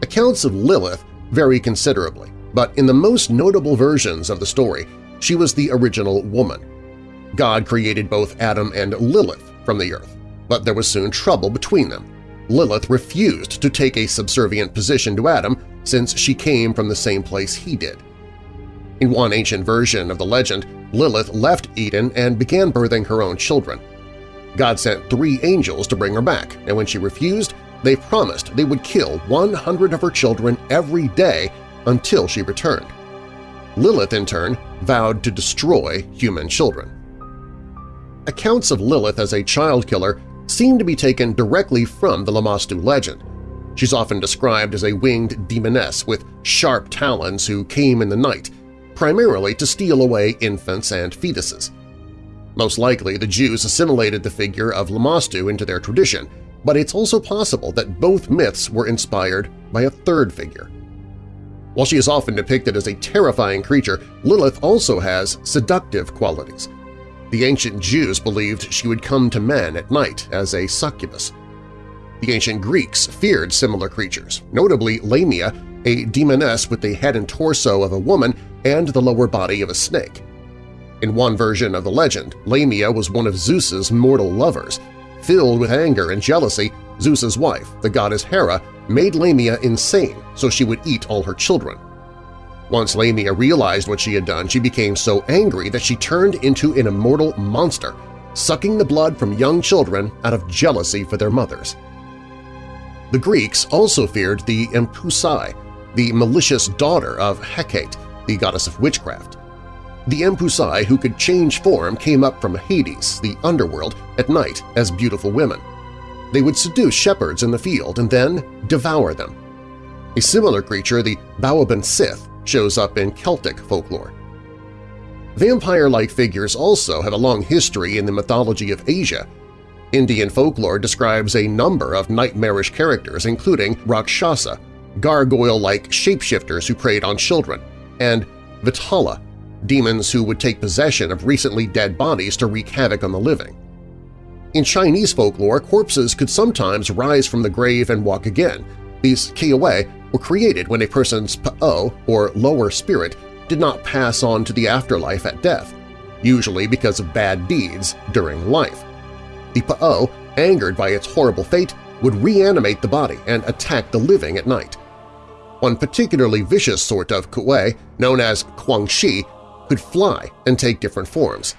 Accounts of Lilith vary considerably, but in the most notable versions of the story, she was the original woman. God created both Adam and Lilith from the earth, but there was soon trouble between them. Lilith refused to take a subservient position to Adam since she came from the same place he did. In one ancient version of the legend, Lilith left Eden and began birthing her own children. God sent three angels to bring her back, and when she refused, they promised they would kill 100 of her children every day until she returned. Lilith, in turn, vowed to destroy human children. Accounts of Lilith as a child killer seem to be taken directly from the Lamastu legend. She's often described as a winged demoness with sharp talons who came in the night, primarily to steal away infants and fetuses. Most likely, the Jews assimilated the figure of Lamastu into their tradition, but it's also possible that both myths were inspired by a third figure. While she is often depicted as a terrifying creature, Lilith also has seductive qualities. The ancient Jews believed she would come to men at night as a succubus. The ancient Greeks feared similar creatures, notably Lamia, a demoness with the head and torso of a woman and the lower body of a snake. In one version of the legend, Lamia was one of Zeus's mortal lovers. Filled with anger and jealousy, Zeus's wife, the goddess Hera, made Lamia insane so she would eat all her children. Once Lamia realized what she had done, she became so angry that she turned into an immortal monster, sucking the blood from young children out of jealousy for their mothers. The Greeks also feared the Empusai, the malicious daughter of Hecate, the goddess of witchcraft. The Empusai who could change form came up from Hades, the underworld, at night as beautiful women. They would seduce shepherds in the field and then devour them. A similar creature, the Baobhan Sith, shows up in Celtic folklore. Vampire-like figures also have a long history in the mythology of Asia. Indian folklore describes a number of nightmarish characters including Rakshasa, gargoyle-like shapeshifters who preyed on children, and Vetala, demons who would take possession of recently dead bodies to wreak havoc on the living. In Chinese folklore, corpses could sometimes rise from the grave and walk again. These kuei were created when a person's pa'o, or lower spirit, did not pass on to the afterlife at death, usually because of bad deeds during life. The pa'o, angered by its horrible fate, would reanimate the body and attack the living at night. One particularly vicious sort of kuei, known as jiangshi, could fly and take different forms.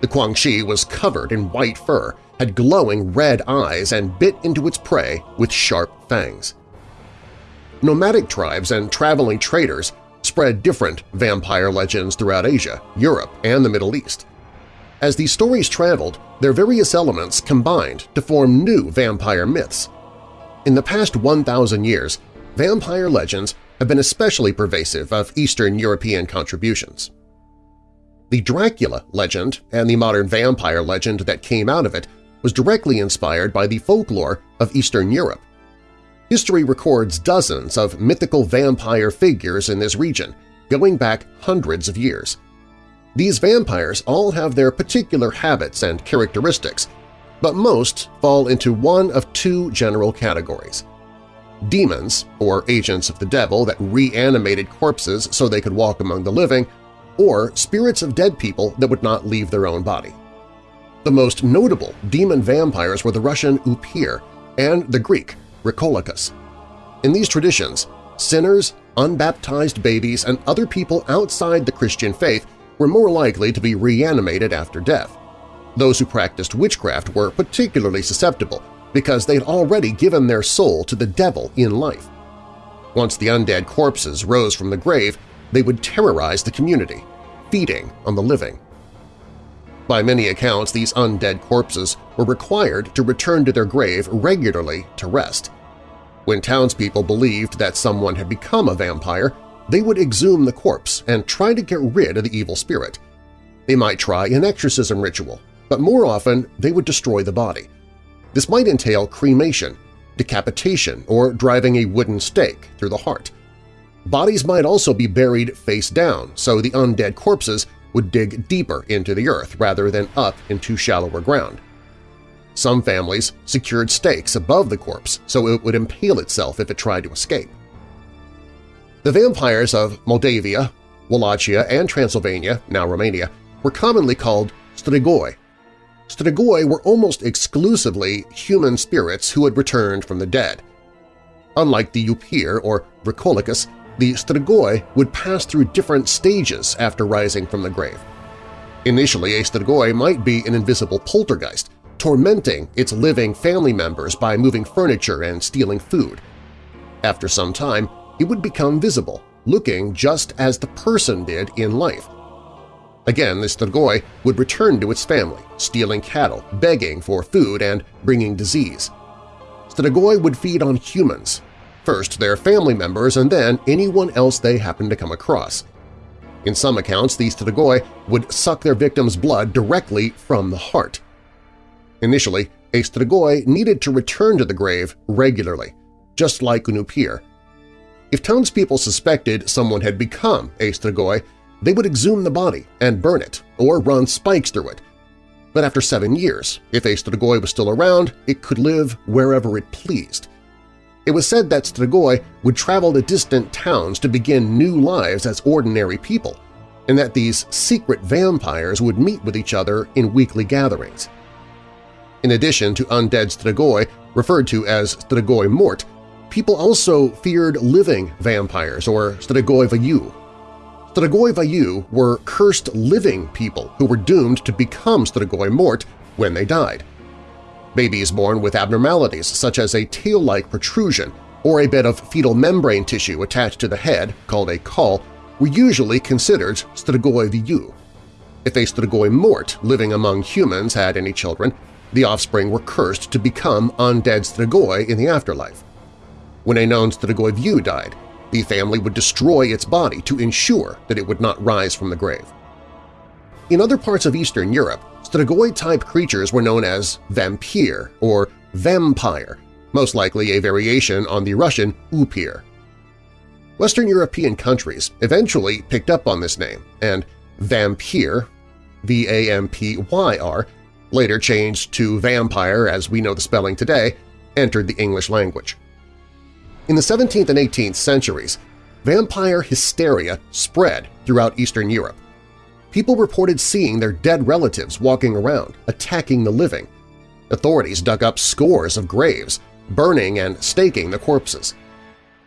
The jiangshi was covered in white fur, had glowing red eyes, and bit into its prey with sharp fangs. Nomadic tribes and traveling traders spread different vampire legends throughout Asia, Europe, and the Middle East. As these stories traveled, their various elements combined to form new vampire myths. In the past 1,000 years, vampire legends have been especially pervasive of Eastern European contributions. The Dracula legend and the modern vampire legend that came out of it was directly inspired by the folklore of Eastern Europe. History records dozens of mythical vampire figures in this region, going back hundreds of years. These vampires all have their particular habits and characteristics, but most fall into one of two general categories. Demons, or agents of the devil that reanimated corpses so they could walk among the living, or spirits of dead people that would not leave their own body. The most notable demon vampires were the Russian Upir and the Greek vrykolakas. In these traditions, sinners, unbaptized babies, and other people outside the Christian faith were more likely to be reanimated after death. Those who practiced witchcraft were particularly susceptible because they had already given their soul to the devil in life. Once the undead corpses rose from the grave, they would terrorize the community, feeding on the living. By many accounts, these undead corpses were required to return to their grave regularly to rest. When townspeople believed that someone had become a vampire, they would exhume the corpse and try to get rid of the evil spirit. They might try an exorcism ritual, but more often they would destroy the body. This might entail cremation, decapitation, or driving a wooden stake through the heart. Bodies might also be buried face down, so the undead corpses would dig deeper into the earth rather than up into shallower ground. Some families secured stakes above the corpse so it would impale itself if it tried to escape. The vampires of Moldavia, Wallachia, and Transylvania, now Romania, were commonly called strigoi. Strigoi were almost exclusively human spirits who had returned from the dead. Unlike the Upir or vrykolakas, the strigoi would pass through different stages after rising from the grave. Initially, a strigoi might be an invisible poltergeist, tormenting its living family members by moving furniture and stealing food. After some time, it would become visible, looking just as the person did in life. Again, the strigoi would return to its family, stealing cattle, begging for food, and bringing disease. Strigoi would feed on humans, first their family members and then anyone else they happened to come across. In some accounts, these strigoi would suck their victims' blood directly from the heart. Initially, a Strigoi needed to return to the grave regularly, just like an Upir. If townspeople suspected someone had become a Strigoi, they would exhume the body and burn it or run spikes through it. But after seven years, if a Strigoi was still around, it could live wherever it pleased. It was said that Strigoi would travel to distant towns to begin new lives as ordinary people, and that these secret vampires would meet with each other in weekly gatherings. In addition to undead Strigoi, referred to as Strigoi Mort, people also feared living vampires or Strigoi Viu. Strigoi Viu were cursed living people who were doomed to become Strigoi Mort when they died. Babies born with abnormalities such as a tail-like protrusion or a bit of fetal membrane tissue attached to the head, called a caul, were usually considered strigoi viu. If a strigoi mort living among humans had any children, the offspring were cursed to become undead strigoi in the afterlife. When a known strigoi viu died, the family would destroy its body to ensure that it would not rise from the grave. In other parts of Eastern Europe, Strigoi-type creatures were known as vampire or vampire, most likely a variation on the Russian upir. Western European countries eventually picked up on this name, and vampyr, V-A-M-P-Y-R, later changed to vampire as we know the spelling today, entered the English language. In the 17th and 18th centuries, vampire hysteria spread throughout Eastern Europe, people reported seeing their dead relatives walking around, attacking the living. Authorities dug up scores of graves, burning and staking the corpses.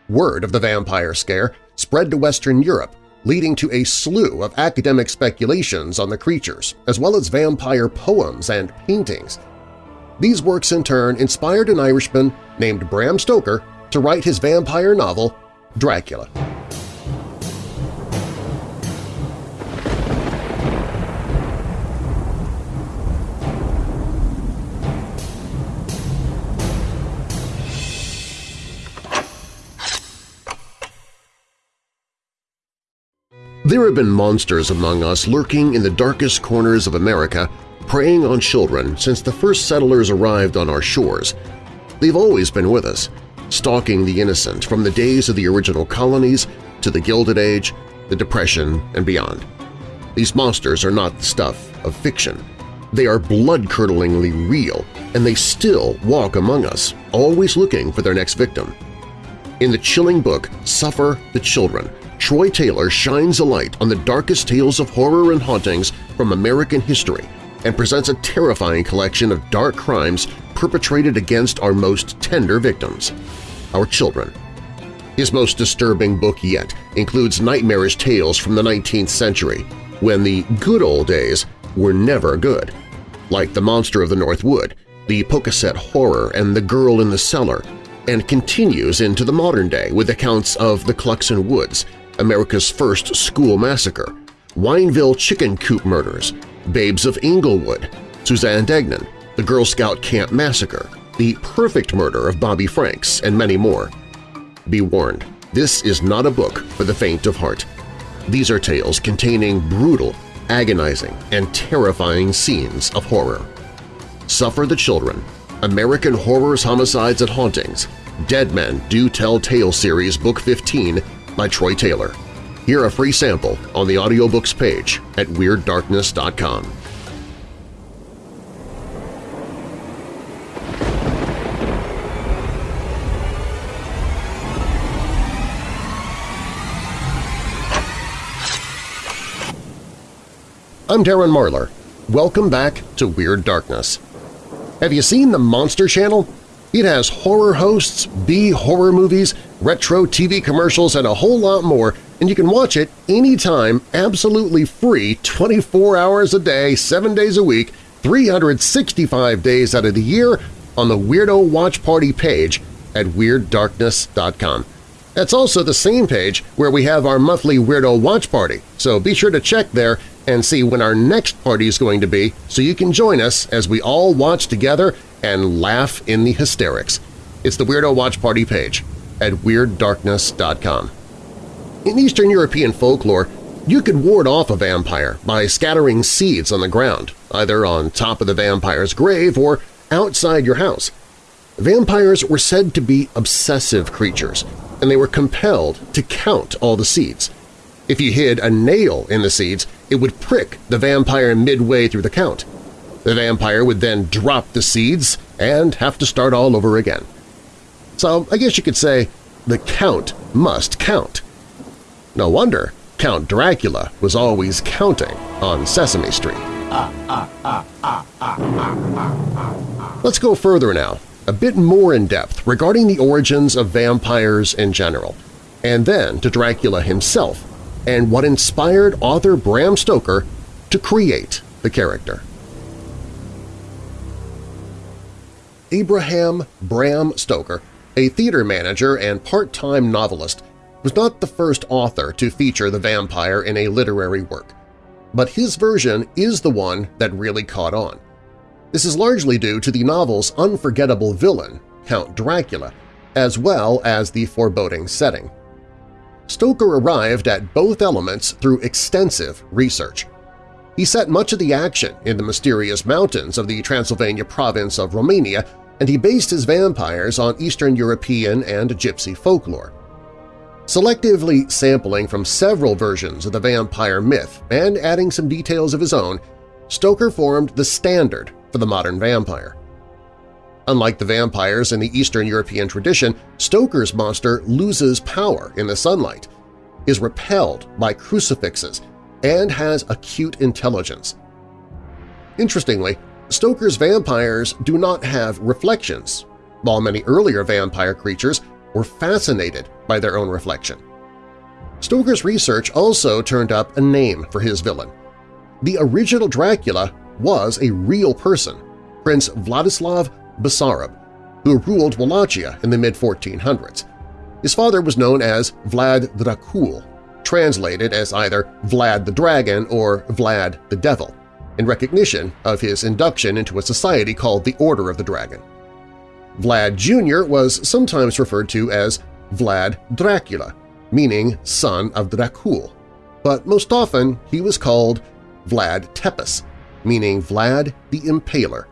Word of the vampire scare spread to Western Europe, leading to a slew of academic speculations on the creatures, as well as vampire poems and paintings. These works in turn inspired an Irishman named Bram Stoker to write his vampire novel, Dracula. There have been monsters among us lurking in the darkest corners of America, preying on children since the first settlers arrived on our shores. They've always been with us, stalking the innocent from the days of the original colonies to the Gilded Age, the Depression, and beyond. These monsters are not the stuff of fiction. They are blood-curdlingly real, and they still walk among us, always looking for their next victim. In the chilling book Suffer the Children, Troy Taylor shines a light on the darkest tales of horror and hauntings from American history and presents a terrifying collection of dark crimes perpetrated against our most tender victims – our children. His most disturbing book yet includes nightmarish tales from the 19th century, when the good old days were never good, like The Monster of the North Wood, The Pocasset Horror, and The Girl in the Cellar, and continues into the modern day with accounts of the Cluxon Woods, America's First School Massacre, Wineville Chicken Coop Murders, Babes of Englewood, Suzanne Degnan, the Girl Scout Camp Massacre, The Perfect Murder of Bobby Franks, and many more. Be warned, this is not a book for the faint of heart. These are tales containing brutal, agonizing, and terrifying scenes of horror. Suffer the Children, American Horrors, Homicides, and Hauntings, Dead Men Do Tell Tale Series Book 15 by Troy Taylor. Hear a free sample on the audiobooks page at WeirdDarkness.com. I'm Darren Marlar. Welcome back to Weird Darkness. Have you seen the Monster Channel? It has horror hosts, B-horror movies, retro TV commercials, and a whole lot more, and you can watch it anytime absolutely free 24 hours a day, 7 days a week, 365 days out of the year on the Weirdo Watch Party page at WeirdDarkness.com. That's also the same page where we have our monthly Weirdo Watch Party, so be sure to check there and see when our next party is going to be so you can join us as we all watch together and laugh in the hysterics. It's the Weirdo Watch Party page at WeirdDarkness.com. In Eastern European folklore, you could ward off a vampire by scattering seeds on the ground, either on top of the vampire's grave or outside your house. Vampires were said to be obsessive creatures, and they were compelled to count all the seeds. If you hid a nail in the seeds, it would prick the vampire midway through the count. The vampire would then drop the seeds and have to start all over again. So I guess you could say the count must count. No wonder Count Dracula was always counting on Sesame Street. Let's go further now, a bit more in depth regarding the origins of vampires in general, and then to Dracula himself and what inspired author Bram Stoker to create the character. Abraham Bram Stoker, a theater manager and part-time novelist, was not the first author to feature the vampire in a literary work, but his version is the one that really caught on. This is largely due to the novel's unforgettable villain, Count Dracula, as well as the foreboding setting. Stoker arrived at both elements through extensive research. He set much of the action in the mysterious mountains of the Transylvania province of Romania, and he based his vampires on Eastern European and Gypsy folklore selectively sampling from several versions of the vampire myth and adding some details of his own, Stoker formed the standard for the modern vampire. Unlike the vampires in the Eastern European tradition, Stoker's monster loses power in the sunlight, is repelled by crucifixes, and has acute intelligence. Interestingly, Stoker's vampires do not have reflections, while many earlier vampire creatures were fascinated by their own reflection. Stoker's research also turned up a name for his villain. The original Dracula was a real person, Prince Vladislav Basarab, who ruled Wallachia in the mid-1400s. His father was known as Vlad Dracul, translated as either Vlad the Dragon or Vlad the Devil, in recognition of his induction into a society called the Order of the Dragon. Vlad Jr. was sometimes referred to as Vlad Dracula, meaning son of Dracul, but most often he was called Vlad Tepes, meaning Vlad the Impaler,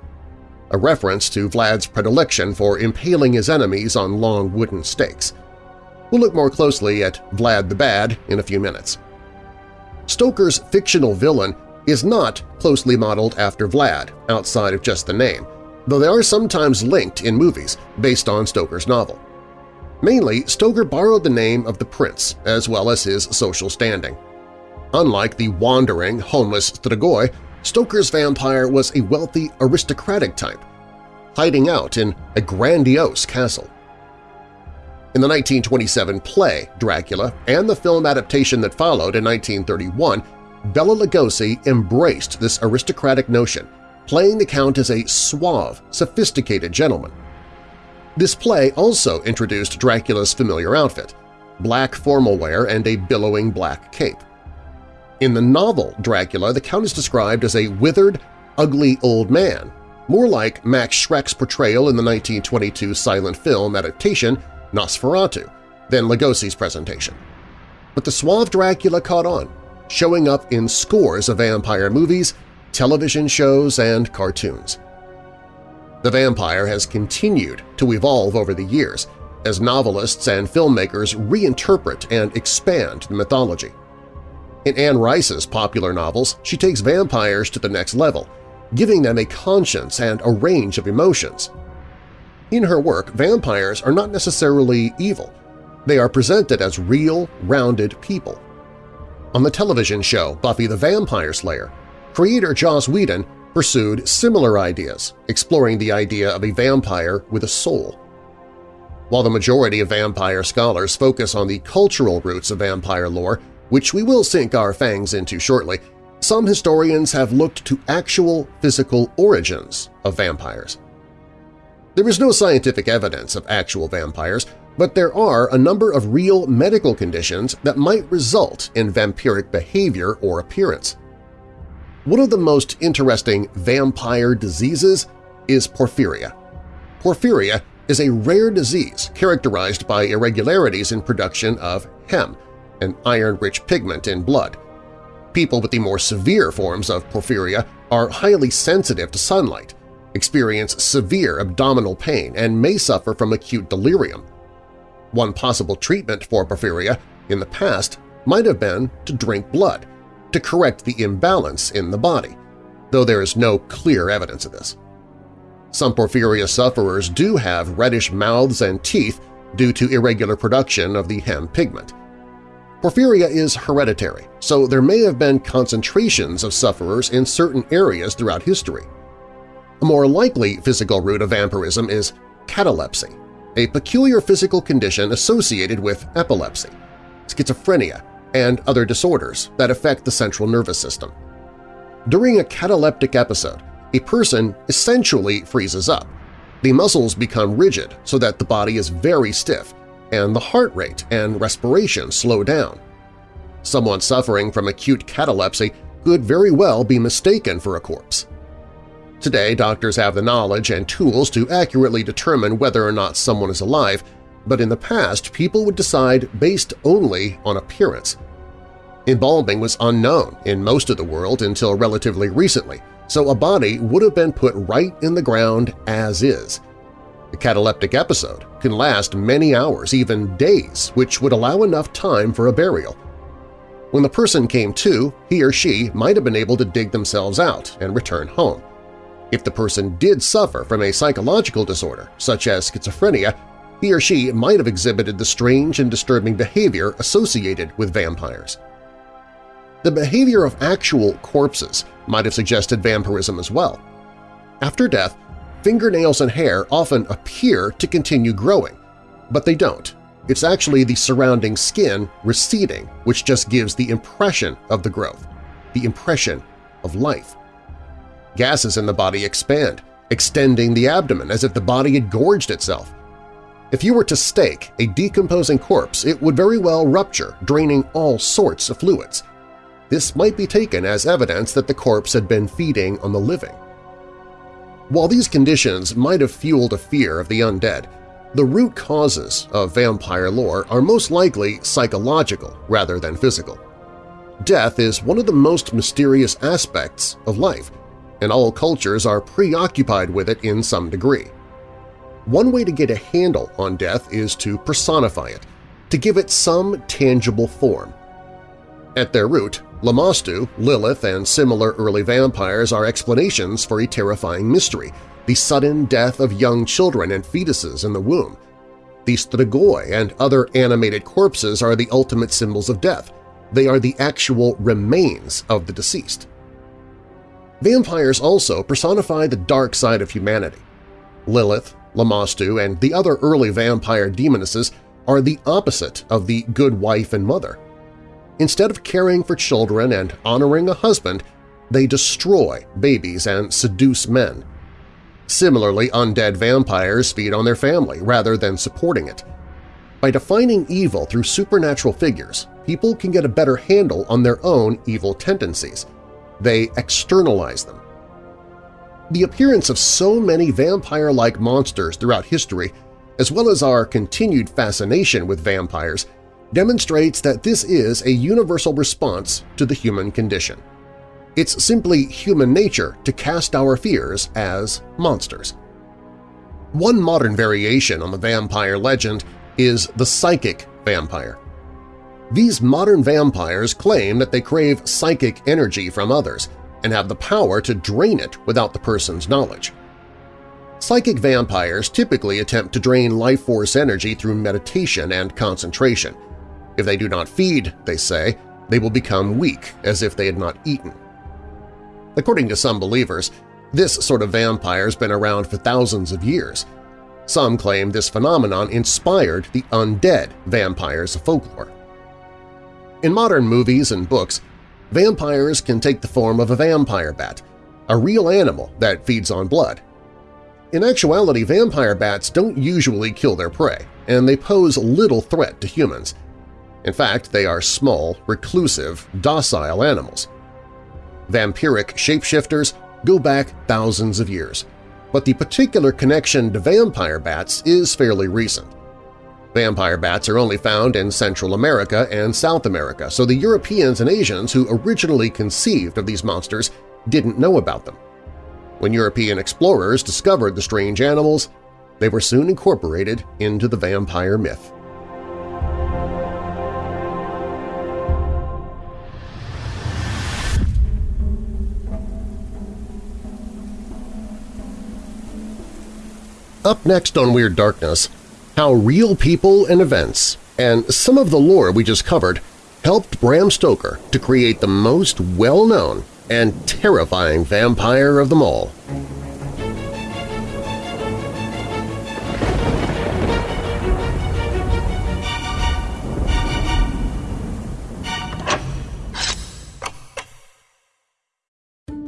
a reference to Vlad's predilection for impaling his enemies on long wooden stakes. We'll look more closely at Vlad the Bad in a few minutes. Stoker's fictional villain is not closely modeled after Vlad outside of just the name, though they are sometimes linked in movies based on Stoker's novel. Mainly, Stoker borrowed the name of the prince as well as his social standing. Unlike the wandering, homeless Strigoi, Stoker's vampire was a wealthy, aristocratic type, hiding out in a grandiose castle. In the 1927 play Dracula and the film adaptation that followed in 1931, Bela Lugosi embraced this aristocratic notion playing the Count as a suave, sophisticated gentleman. This play also introduced Dracula's familiar outfit, black formal wear and a billowing black cape. In the novel Dracula, the Count is described as a withered, ugly old man, more like Max Schreck's portrayal in the 1922 silent film adaptation Nosferatu than Lugosi's presentation. But the suave Dracula caught on, showing up in scores of vampire movies television shows, and cartoons. The vampire has continued to evolve over the years as novelists and filmmakers reinterpret and expand the mythology. In Anne Rice's popular novels, she takes vampires to the next level, giving them a conscience and a range of emotions. In her work, vampires are not necessarily evil. They are presented as real, rounded people. On the television show Buffy the Vampire Slayer, creator Joss Whedon pursued similar ideas, exploring the idea of a vampire with a soul. While the majority of vampire scholars focus on the cultural roots of vampire lore, which we will sink our fangs into shortly, some historians have looked to actual physical origins of vampires. There is no scientific evidence of actual vampires, but there are a number of real medical conditions that might result in vampiric behavior or appearance. One of the most interesting vampire diseases is porphyria. Porphyria is a rare disease characterized by irregularities in production of heme, an iron-rich pigment in blood. People with the more severe forms of porphyria are highly sensitive to sunlight, experience severe abdominal pain and may suffer from acute delirium. One possible treatment for porphyria in the past might have been to drink blood, to correct the imbalance in the body, though there is no clear evidence of this. Some porphyria sufferers do have reddish mouths and teeth due to irregular production of the heme pigment. Porphyria is hereditary, so there may have been concentrations of sufferers in certain areas throughout history. A more likely physical root of vampirism is catalepsy, a peculiar physical condition associated with epilepsy, schizophrenia, and other disorders that affect the central nervous system. During a cataleptic episode, a person essentially freezes up. The muscles become rigid so that the body is very stiff, and the heart rate and respiration slow down. Someone suffering from acute catalepsy could very well be mistaken for a corpse. Today, doctors have the knowledge and tools to accurately determine whether or not someone is alive, but in the past people would decide based only on appearance. Embalming was unknown in most of the world until relatively recently, so a body would have been put right in the ground as is. A cataleptic episode can last many hours, even days, which would allow enough time for a burial. When the person came to, he or she might have been able to dig themselves out and return home. If the person did suffer from a psychological disorder, such as schizophrenia, he or she might have exhibited the strange and disturbing behavior associated with vampires. The behavior of actual corpses might have suggested vampirism as well. After death, fingernails and hair often appear to continue growing, but they don't. It's actually the surrounding skin receding which just gives the impression of the growth, the impression of life. Gases in the body expand, extending the abdomen as if the body had gorged itself. If you were to stake a decomposing corpse, it would very well rupture, draining all sorts of fluids. This might be taken as evidence that the corpse had been feeding on the living. While these conditions might have fueled a fear of the undead, the root causes of vampire lore are most likely psychological rather than physical. Death is one of the most mysterious aspects of life, and all cultures are preoccupied with it in some degree. One way to get a handle on death is to personify it, to give it some tangible form. At their root, Lamashtu, Lilith, and similar early vampires are explanations for a terrifying mystery, the sudden death of young children and fetuses in the womb. The Strigoi and other animated corpses are the ultimate symbols of death. They are the actual remains of the deceased. Vampires also personify the dark side of humanity. Lilith, Lamashtu, and the other early vampire demonesses are the opposite of the good wife and mother. Instead of caring for children and honoring a husband, they destroy babies and seduce men. Similarly, undead vampires feed on their family rather than supporting it. By defining evil through supernatural figures, people can get a better handle on their own evil tendencies. They externalize them. The appearance of so many vampire-like monsters throughout history, as well as our continued fascination with vampires, demonstrates that this is a universal response to the human condition. It's simply human nature to cast our fears as monsters. One modern variation on the vampire legend is the psychic vampire. These modern vampires claim that they crave psychic energy from others and have the power to drain it without the person's knowledge. Psychic vampires typically attempt to drain life force energy through meditation and concentration, if they do not feed, they say, they will become weak as if they had not eaten. According to some believers, this sort of vampire has been around for thousands of years. Some claim this phenomenon inspired the undead vampires of folklore. In modern movies and books, vampires can take the form of a vampire bat, a real animal that feeds on blood. In actuality, vampire bats don't usually kill their prey, and they pose little threat to humans, in fact, they are small, reclusive, docile animals. Vampiric shapeshifters go back thousands of years, but the particular connection to vampire bats is fairly recent. Vampire bats are only found in Central America and South America, so the Europeans and Asians who originally conceived of these monsters didn't know about them. When European explorers discovered the strange animals, they were soon incorporated into the vampire myth. Up next on Weird Darkness, how real people and events, and some of the lore we just covered, helped Bram Stoker to create the most well-known and terrifying vampire of them all.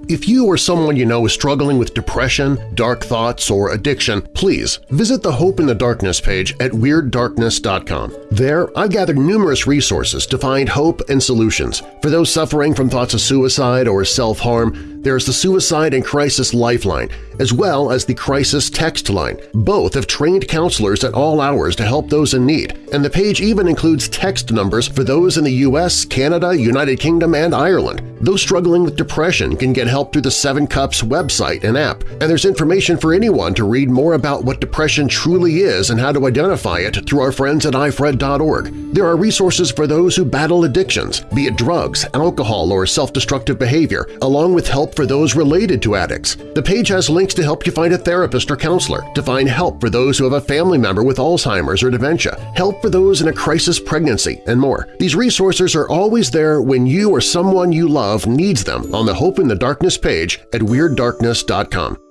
If you or someone you know is struggling with depression, dark thoughts, or addiction, please visit the Hope in the Darkness page at WeirdDarkness.com. There, I've gathered numerous resources to find hope and solutions. For those suffering from thoughts of suicide or self-harm, there's the Suicide and Crisis Lifeline, as well as the Crisis Text Line. Both have trained counselors at all hours to help those in need, and the page even includes text numbers for those in the U.S., Canada, United Kingdom, and Ireland. Those struggling with depression can get help through the Seven Cups website and app, and there's information for anyone to read more about what depression truly is and how to identify it through our friends at ifred.org. There are resources for those who battle addictions, be it drugs, alcohol, or self-destructive behavior, along with help for those related to addicts. The page has links to help you find a therapist or counselor, to find help for those who have a family member with Alzheimer's or dementia, help for those in a crisis pregnancy, and more. These resources are always there when you or someone you love needs them on the Hope in the Darkness page at WeirdDarkness.com.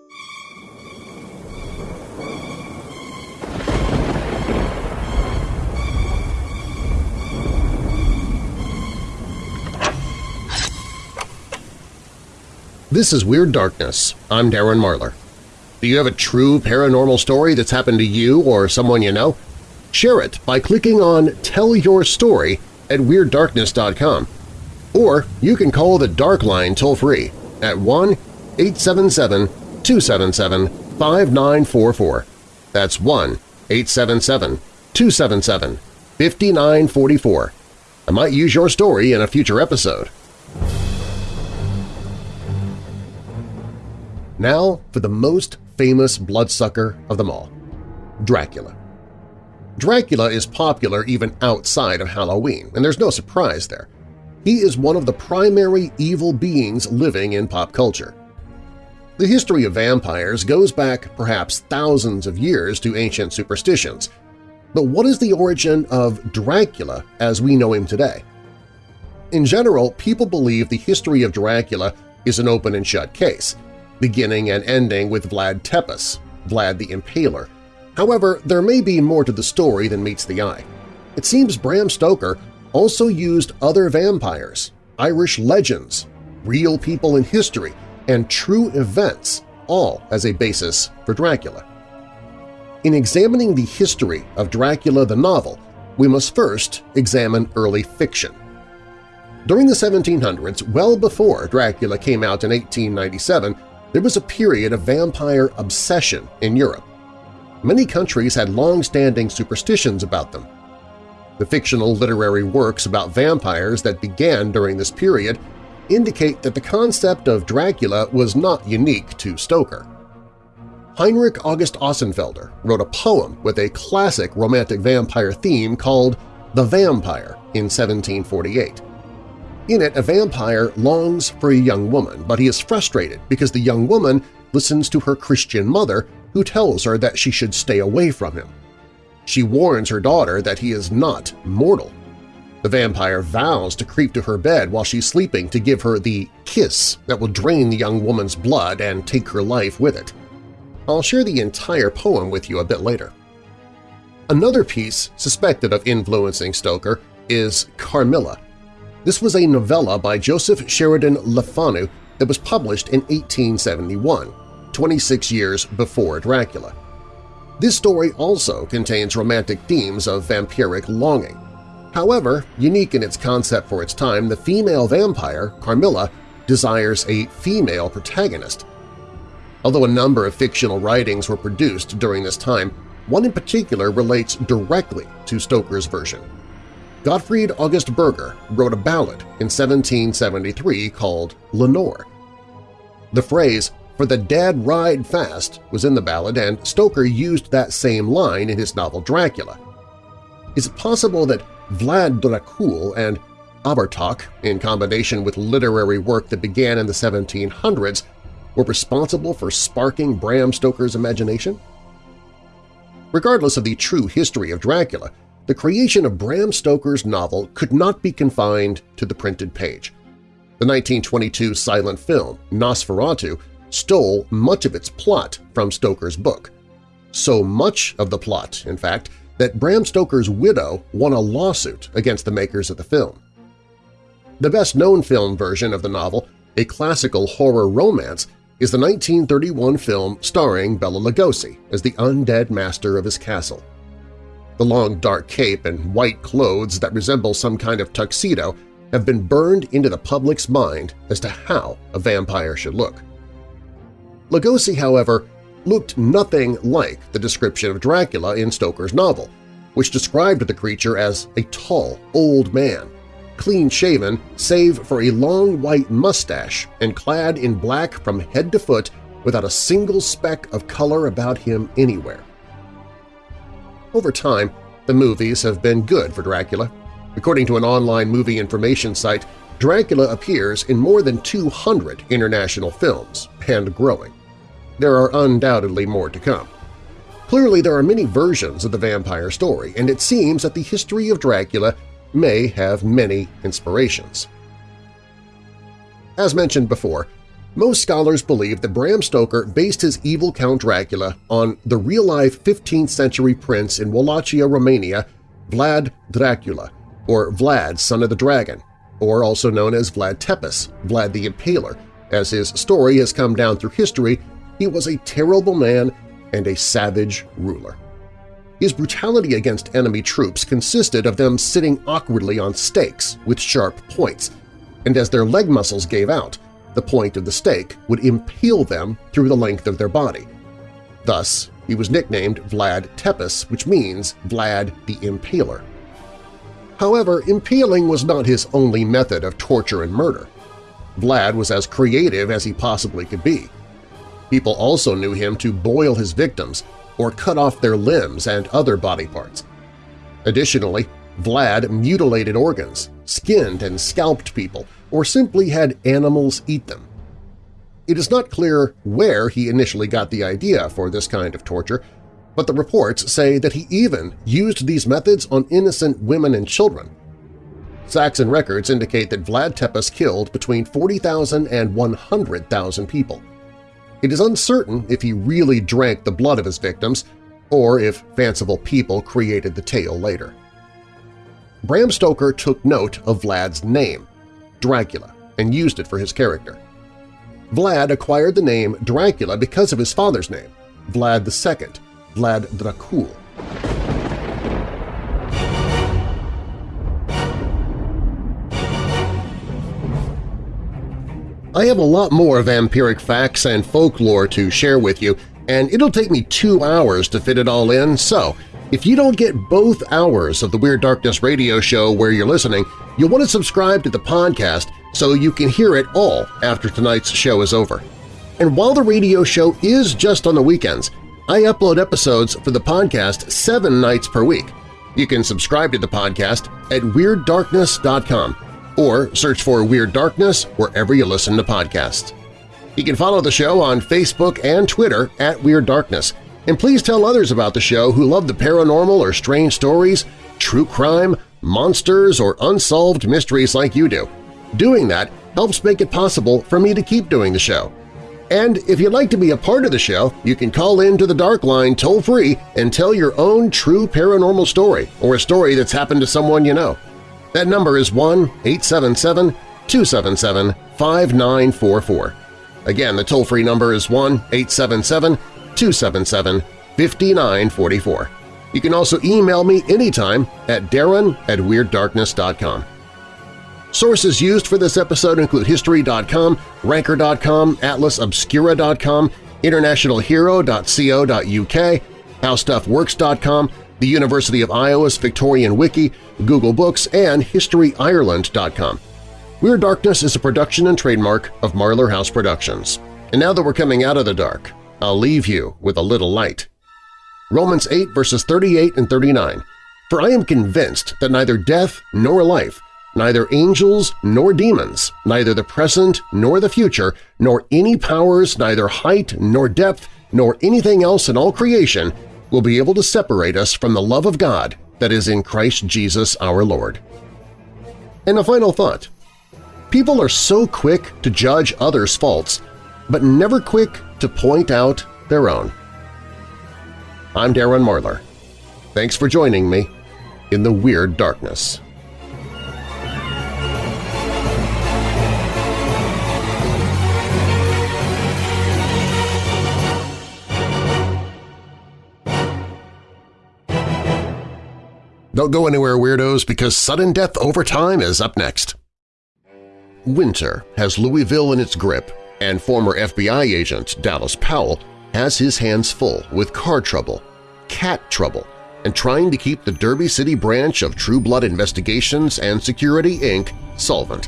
This is Weird Darkness. I'm Darren Marlar. Do you have a true paranormal story that's happened to you or someone you know? Share it by clicking on Tell Your Story at WeirdDarkness.com. Or you can call the Dark Line toll-free at 1-877-277-5944. That's 1-877-277-5944. I might use your story in a future episode. Now for the most famous bloodsucker of them all – Dracula. Dracula is popular even outside of Halloween, and there's no surprise there. He is one of the primary evil beings living in pop culture. The history of vampires goes back perhaps thousands of years to ancient superstitions, but what is the origin of Dracula as we know him today? In general, people believe the history of Dracula is an open and shut case, beginning and ending with Vlad Tepes, Vlad the Impaler. However, there may be more to the story than meets the eye. It seems Bram Stoker also used other vampires, Irish legends, real people in history, and true events all as a basis for Dracula. In examining the history of Dracula the novel, we must first examine early fiction. During the 1700s, well before Dracula came out in 1897, there was a period of vampire obsession in Europe. Many countries had long-standing superstitions about them. The fictional literary works about vampires that began during this period indicate that the concept of Dracula was not unique to Stoker. Heinrich August Ossenfelder wrote a poem with a classic romantic vampire theme called The Vampire in 1748. In it, a vampire longs for a young woman, but he is frustrated because the young woman listens to her Christian mother who tells her that she should stay away from him. She warns her daughter that he is not mortal. The vampire vows to creep to her bed while she's sleeping to give her the kiss that will drain the young woman's blood and take her life with it. I'll share the entire poem with you a bit later. Another piece suspected of influencing Stoker is Carmilla, this was a novella by Joseph Sheridan Le Fanu that was published in 1871, 26 years before Dracula. This story also contains romantic themes of vampiric longing. However, unique in its concept for its time, the female vampire, Carmilla, desires a female protagonist. Although a number of fictional writings were produced during this time, one in particular relates directly to Stoker's version. Gottfried August Bürger wrote a ballad in 1773 called Lenore. The phrase for the dead ride fast was in the ballad and Stoker used that same line in his novel Dracula. Is it possible that Vlad Dracul and Abhartach, in combination with literary work that began in the 1700s, were responsible for sparking Bram Stoker's imagination? Regardless of the true history of Dracula, the creation of Bram Stoker's novel could not be confined to the printed page. The 1922 silent film, Nosferatu, stole much of its plot from Stoker's book. So much of the plot, in fact, that Bram Stoker's widow won a lawsuit against the makers of the film. The best-known film version of the novel, a classical horror romance, is the 1931 film starring Bela Lugosi as the undead master of his castle. The long dark cape and white clothes that resemble some kind of tuxedo have been burned into the public's mind as to how a vampire should look. Lugosi, however, looked nothing like the description of Dracula in Stoker's novel, which described the creature as a tall, old man, clean-shaven save for a long white mustache and clad in black from head to foot without a single speck of color about him anywhere. Over time, the movies have been good for Dracula. According to an online movie information site, Dracula appears in more than 200 international films, and growing. There are undoubtedly more to come. Clearly, there are many versions of the vampire story, and it seems that the history of Dracula may have many inspirations. As mentioned before, most scholars believe that Bram Stoker based his evil Count Dracula on the real-life 15th-century prince in Wallachia, Romania, Vlad Dracula, or Vlad, son of the dragon, or also known as Vlad Tepes, Vlad the Impaler. As his story has come down through history, he was a terrible man and a savage ruler. His brutality against enemy troops consisted of them sitting awkwardly on stakes with sharp points, and as their leg muscles gave out, the point of the stake would impale them through the length of their body. Thus, he was nicknamed Vlad Tepes, which means Vlad the Impaler. However, impaling was not his only method of torture and murder. Vlad was as creative as he possibly could be. People also knew him to boil his victims or cut off their limbs and other body parts. Additionally, Vlad mutilated organs, skinned and scalped people, or simply had animals eat them. It is not clear where he initially got the idea for this kind of torture, but the reports say that he even used these methods on innocent women and children. Saxon records indicate that Vlad Tepes killed between 40,000 and 100,000 people. It is uncertain if he really drank the blood of his victims or if fanciful people created the tale later. Bram Stoker took note of Vlad's name, Dracula, and used it for his character. Vlad acquired the name Dracula because of his father's name, Vlad II, Vlad Dracul. I have a lot more vampiric facts and folklore to share with you, and it'll take me two hours to fit it all in, so if you don't get both hours of the Weird Darkness radio show where you're listening, you'll want to subscribe to the podcast so you can hear it all after tonight's show is over. And while the radio show is just on the weekends, I upload episodes for the podcast seven nights per week. You can subscribe to the podcast at WeirdDarkness.com or search for Weird Darkness wherever you listen to podcasts. You can follow the show on Facebook and Twitter at Weird Darkness, and please tell others about the show who love the paranormal or strange stories, true crime, monsters, or unsolved mysteries like you do. Doing that helps make it possible for me to keep doing the show. And if you'd like to be a part of the show, you can call in to the Dark Line toll-free and tell your own true paranormal story or a story that's happened to someone you know. That number is 1-877-277-5944. Again, the toll-free number is 1-877-277-5944. You can also email me anytime at darren at WeirdDarkness.com. Sources used for this episode include History.com, Ranker.com, AtlasObscura.com, InternationalHero.co.uk, HowStuffWorks.com, the University of Iowa's Victorian Wiki, Google Books, and HistoryIreland.com. Weird Darkness is a production and trademark of Marlar House Productions. And now that we're coming out of the dark, I'll leave you with a little light. Romans 8 verses 38 and 39, For I am convinced that neither death nor life, neither angels nor demons, neither the present nor the future, nor any powers, neither height nor depth, nor anything else in all creation will be able to separate us from the love of God that is in Christ Jesus our Lord. And a final thought. People are so quick to judge others' faults, but never quick to point out their own. I'm Darren Marlar. Thanks for joining me in the Weird Darkness. Don't go anywhere, Weirdos, because Sudden Death Overtime is up next. Winter has Louisville in its grip, and former FBI agent Dallas Powell has his hands full with car trouble, cat trouble, and trying to keep the Derby City branch of True Blood Investigations and Security, Inc. solvent.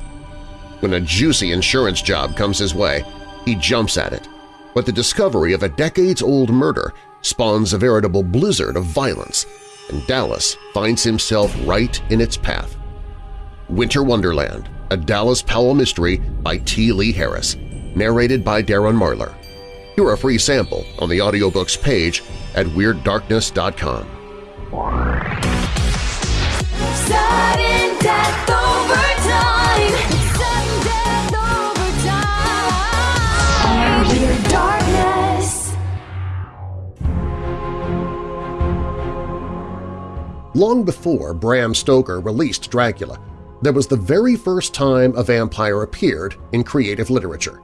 When a juicy insurance job comes his way, he jumps at it. But the discovery of a decades-old murder spawns a veritable blizzard of violence, and Dallas finds himself right in its path. Winter Wonderland, a Dallas Powell mystery by T. Lee Harris, narrated by Darren Marlar. Hear a free sample on the audiobooks page at WeirdDarkness.com. Sudden death overtime. Sudden death overtime. Weird darkness. Long before Bram Stoker released Dracula, there was the very first time a vampire appeared in creative literature.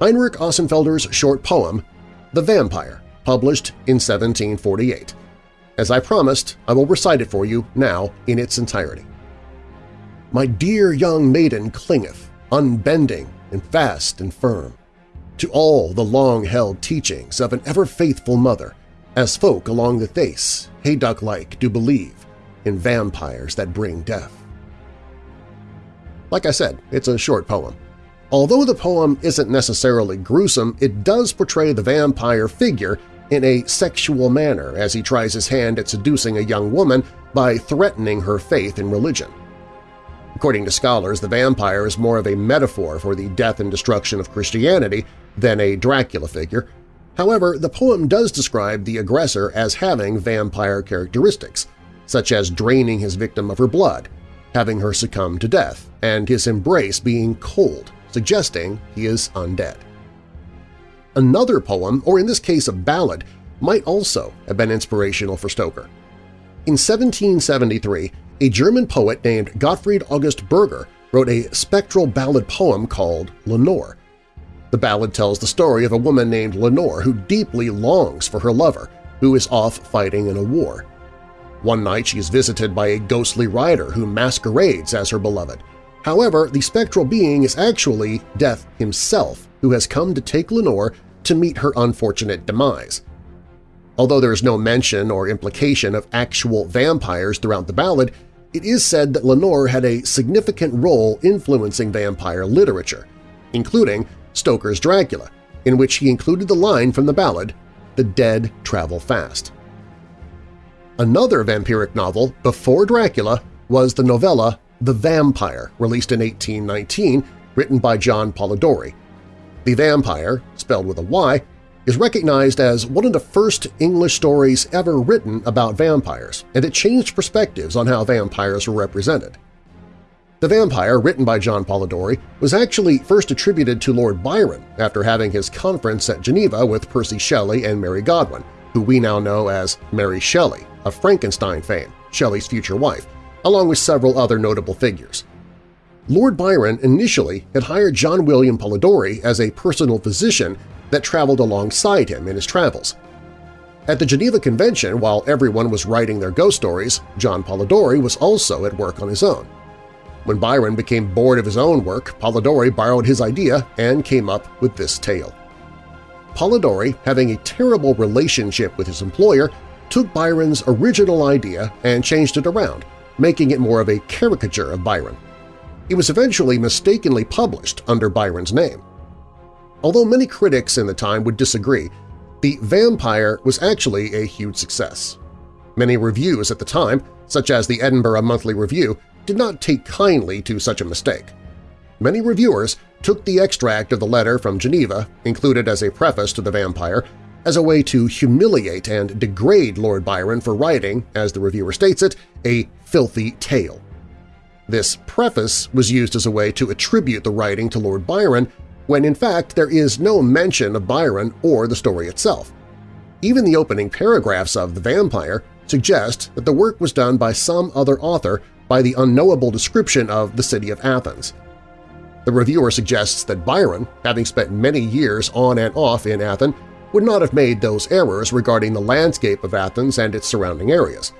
Heinrich Ossenfelder's short poem, The Vampire, published in 1748. As I promised, I will recite it for you now in its entirety. My dear young maiden clingeth, unbending and fast and firm, to all the long-held teachings of an ever-faithful mother, as folk along the Theiss, hayduck-like, do believe in vampires that bring death. Like I said, it's a short poem. Although the poem isn't necessarily gruesome, it does portray the vampire figure in a sexual manner as he tries his hand at seducing a young woman by threatening her faith in religion. According to scholars, the vampire is more of a metaphor for the death and destruction of Christianity than a Dracula figure. However, the poem does describe the aggressor as having vampire characteristics, such as draining his victim of her blood, having her succumb to death, and his embrace being cold, suggesting he is undead. Another poem, or in this case a ballad, might also have been inspirational for Stoker. In 1773, a German poet named Gottfried August Bürger wrote a spectral ballad poem called Lenore. The ballad tells the story of a woman named Lenore who deeply longs for her lover, who is off fighting in a war. One night she is visited by a ghostly rider who masquerades as her beloved. However, the spectral being is actually Death himself, who has come to take Lenore to meet her unfortunate demise. Although there is no mention or implication of actual vampires throughout the ballad, it is said that Lenore had a significant role influencing vampire literature, including Stoker's Dracula, in which he included the line from the ballad, The dead travel fast. Another vampiric novel before Dracula was the novella The Vampire, released in 1819, written by John Polidori. The Vampire, spelled with a Y, is recognized as one of the first English stories ever written about vampires, and it changed perspectives on how vampires were represented. The Vampire, written by John Polidori, was actually first attributed to Lord Byron after having his conference at Geneva with Percy Shelley and Mary Godwin, who we now know as Mary Shelley of Frankenstein fame, Shelley's future wife, along with several other notable figures. Lord Byron initially had hired John William Polidori as a personal physician that traveled alongside him in his travels. At the Geneva Convention, while everyone was writing their ghost stories, John Polidori was also at work on his own. When Byron became bored of his own work, Polidori borrowed his idea and came up with this tale. Polidori, having a terrible relationship with his employer, took Byron's original idea and changed it around, making it more of a caricature of Byron. It was eventually mistakenly published under Byron's name. Although many critics in the time would disagree, The Vampire was actually a huge success. Many reviews at the time, such as the Edinburgh Monthly Review, did not take kindly to such a mistake. Many reviewers took the extract of the letter from Geneva, included as a preface to The Vampire, as a way to humiliate and degrade Lord Byron for writing, as the reviewer states it, a filthy tale. This preface was used as a way to attribute the writing to Lord Byron when in fact there is no mention of Byron or the story itself. Even the opening paragraphs of The Vampire suggest that the work was done by some other author by the unknowable description of the city of Athens. The reviewer suggests that Byron, having spent many years on and off in Athens, would not have made those errors regarding the landscape of Athens and its surrounding areas.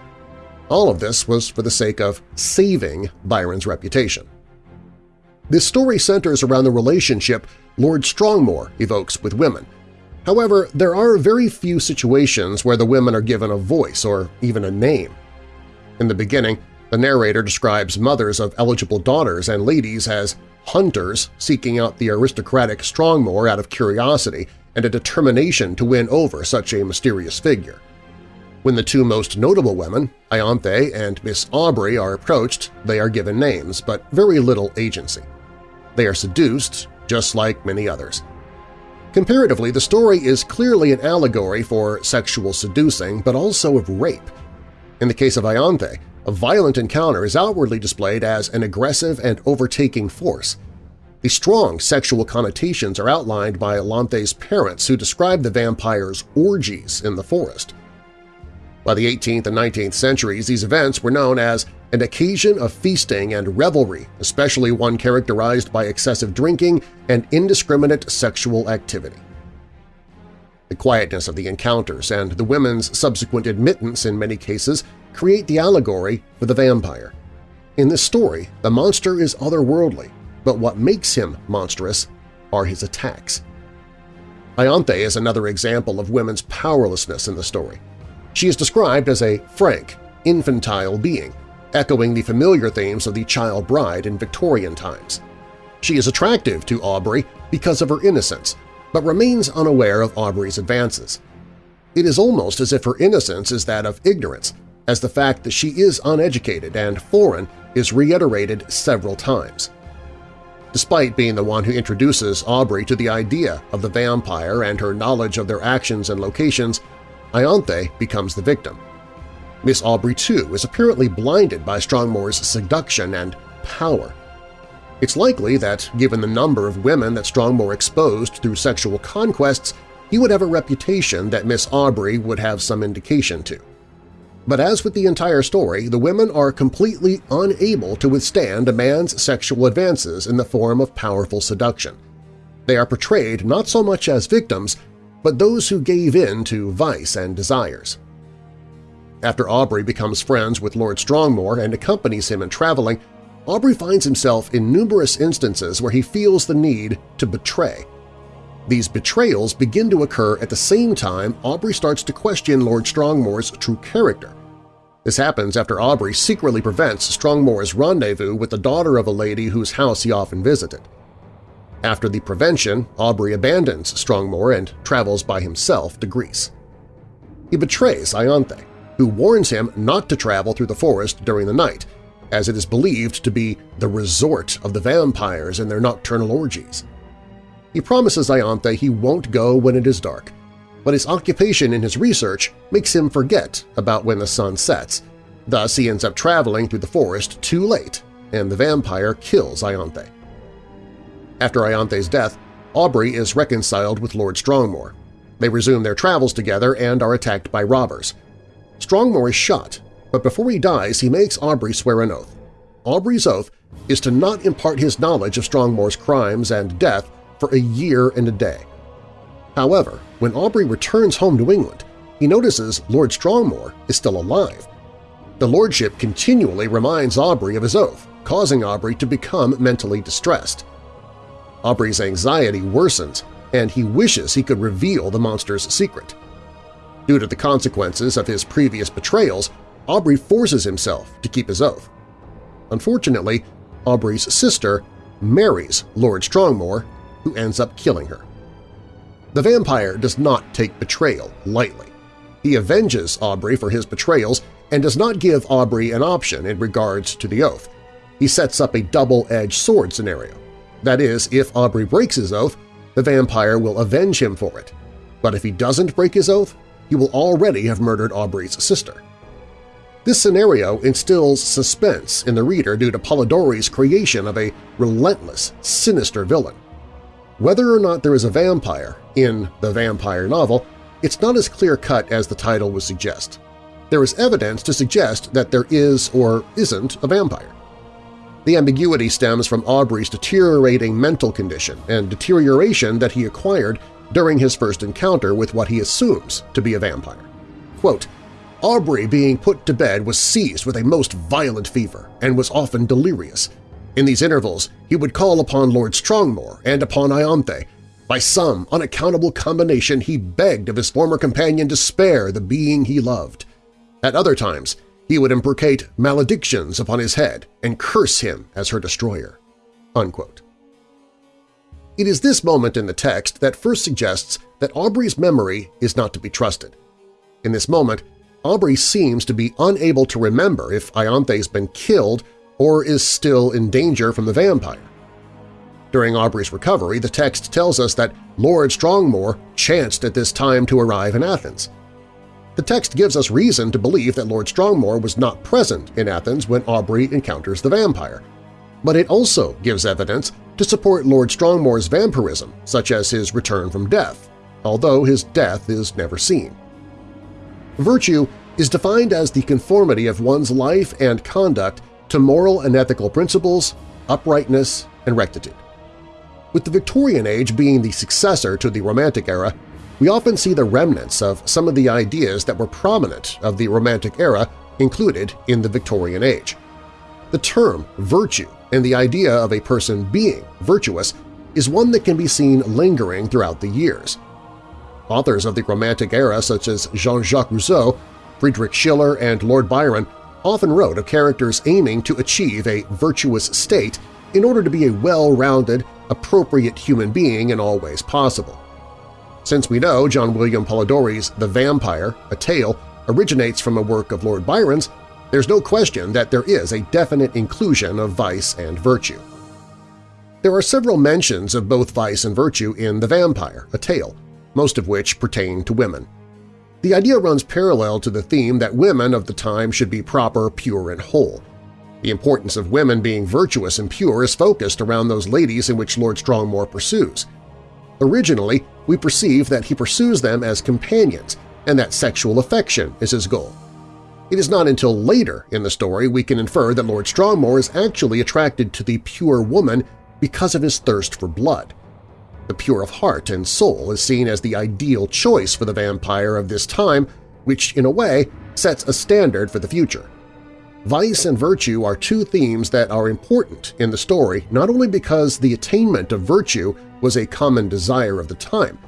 All of this was for the sake of saving Byron's reputation. This story centers around the relationship Lord Strongmore evokes with women. However, there are very few situations where the women are given a voice or even a name. In the beginning, the narrator describes mothers of eligible daughters and ladies as hunters seeking out the aristocratic Strongmore out of curiosity and a determination to win over such a mysterious figure. When the two most notable women, Ianthe and Miss Aubrey, are approached, they are given names, but very little agency. They are seduced, just like many others. Comparatively, the story is clearly an allegory for sexual seducing, but also of rape. In the case of Ianthe, a violent encounter is outwardly displayed as an aggressive and overtaking force. The strong sexual connotations are outlined by Ianthe's parents who describe the vampire's orgies in the forest. By the 18th and 19th centuries, these events were known as an occasion of feasting and revelry, especially one characterized by excessive drinking and indiscriminate sexual activity. The quietness of the encounters and the women's subsequent admittance in many cases create the allegory for the vampire. In this story, the monster is otherworldly, but what makes him monstrous are his attacks. Ianthe is another example of women's powerlessness in the story. She is described as a frank, infantile being, echoing the familiar themes of the child bride in Victorian times. She is attractive to Aubrey because of her innocence, but remains unaware of Aubrey's advances. It is almost as if her innocence is that of ignorance, as the fact that she is uneducated and foreign is reiterated several times. Despite being the one who introduces Aubrey to the idea of the vampire and her knowledge of their actions and locations, Ianthe becomes the victim. Miss Aubrey, too, is apparently blinded by Strongmore's seduction and power. It's likely that, given the number of women that Strongmore exposed through sexual conquests, he would have a reputation that Miss Aubrey would have some indication to. But as with the entire story, the women are completely unable to withstand a man's sexual advances in the form of powerful seduction. They are portrayed not so much as victims, but those who gave in to vice and desires. After Aubrey becomes friends with Lord Strongmore and accompanies him in traveling, Aubrey finds himself in numerous instances where he feels the need to betray. These betrayals begin to occur at the same time Aubrey starts to question Lord Strongmore's true character. This happens after Aubrey secretly prevents Strongmore's rendezvous with the daughter of a lady whose house he often visited. After the prevention, Aubrey abandons Strongmore and travels by himself to Greece. He betrays Ianthe, who warns him not to travel through the forest during the night, as it is believed to be the resort of the vampires in their nocturnal orgies. He promises Ianthe he won't go when it is dark, but his occupation in his research makes him forget about when the sun sets. Thus he ends up traveling through the forest too late, and the vampire kills Ianthe. After Ianthe's death, Aubrey is reconciled with Lord Strongmore. They resume their travels together and are attacked by robbers – Strongmore is shot, but before he dies he makes Aubrey swear an oath. Aubrey's oath is to not impart his knowledge of Strongmore's crimes and death for a year and a day. However, when Aubrey returns home to England, he notices Lord Strongmore is still alive. The lordship continually reminds Aubrey of his oath, causing Aubrey to become mentally distressed. Aubrey's anxiety worsens, and he wishes he could reveal the monster's secret. Due to the consequences of his previous betrayals, Aubrey forces himself to keep his oath. Unfortunately, Aubrey's sister marries Lord Strongmore, who ends up killing her. The vampire does not take betrayal lightly. He avenges Aubrey for his betrayals and does not give Aubrey an option in regards to the oath. He sets up a double-edged sword scenario. That is, if Aubrey breaks his oath, the vampire will avenge him for it. But if he doesn't break his oath, he will already have murdered Aubrey's sister. This scenario instills suspense in the reader due to Polidori's creation of a relentless, sinister villain. Whether or not there is a vampire in the vampire novel, it's not as clear-cut as the title would suggest. There is evidence to suggest that there is or isn't a vampire. The ambiguity stems from Aubrey's deteriorating mental condition and deterioration that he acquired during his first encounter with what he assumes to be a vampire. Quote, Aubrey being put to bed was seized with a most violent fever and was often delirious. In these intervals, he would call upon Lord Strongmore and upon Ianthe. By some unaccountable combination he begged of his former companion to spare the being he loved. At other times, he would imprecate maledictions upon his head and curse him as her destroyer." Unquote. It is this moment in the text that first suggests that Aubrey's memory is not to be trusted. In this moment, Aubrey seems to be unable to remember if Ianthe's been killed or is still in danger from the vampire. During Aubrey's recovery, the text tells us that Lord Strongmore chanced at this time to arrive in Athens. The text gives us reason to believe that Lord Strongmore was not present in Athens when Aubrey encounters the vampire, but it also gives evidence to support Lord Strongmore's vampirism, such as his return from death, although his death is never seen. Virtue is defined as the conformity of one's life and conduct to moral and ethical principles, uprightness, and rectitude. With the Victorian age being the successor to the Romantic era, we often see the remnants of some of the ideas that were prominent of the Romantic era included in the Victorian age. The term virtue and the idea of a person being virtuous is one that can be seen lingering throughout the years. Authors of the Romantic era such as Jean-Jacques Rousseau, Friedrich Schiller, and Lord Byron often wrote of characters aiming to achieve a virtuous state in order to be a well-rounded, appropriate human being in all ways possible. Since we know John William Polidori's The Vampire, a Tale, originates from a work of Lord Byron's, there's no question that there is a definite inclusion of vice and virtue. There are several mentions of both vice and virtue in The Vampire, a Tale, most of which pertain to women. The idea runs parallel to the theme that women of the time should be proper, pure, and whole. The importance of women being virtuous and pure is focused around those ladies in which Lord Strongmore pursues. Originally, we perceive that he pursues them as companions and that sexual affection is his goal. It is not until later in the story we can infer that Lord Strongmore is actually attracted to the pure woman because of his thirst for blood. The pure of heart and soul is seen as the ideal choice for the vampire of this time, which, in a way, sets a standard for the future. Vice and virtue are two themes that are important in the story not only because the attainment of virtue was a common desire of the time,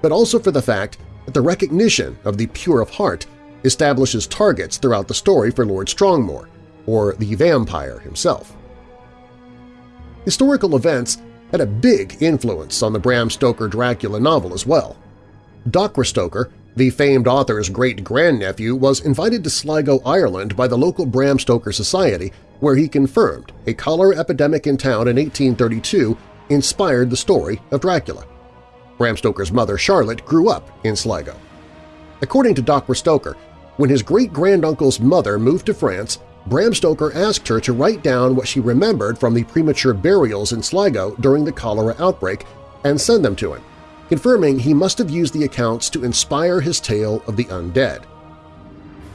but also for the fact that the recognition of the pure of heart establishes targets throughout the story for Lord Strongmore, or the vampire himself. Historical events had a big influence on the Bram Stoker Dracula novel as well. Dacre Stoker, the famed author's great-grandnephew, was invited to Sligo, Ireland by the local Bram Stoker Society, where he confirmed a cholera epidemic in town in 1832 inspired the story of Dracula. Bram Stoker's mother, Charlotte, grew up in Sligo. According to Dr. Stoker, when his great-granduncle's mother moved to France, Bram Stoker asked her to write down what she remembered from the premature burials in Sligo during the cholera outbreak and send them to him, confirming he must have used the accounts to inspire his tale of the undead.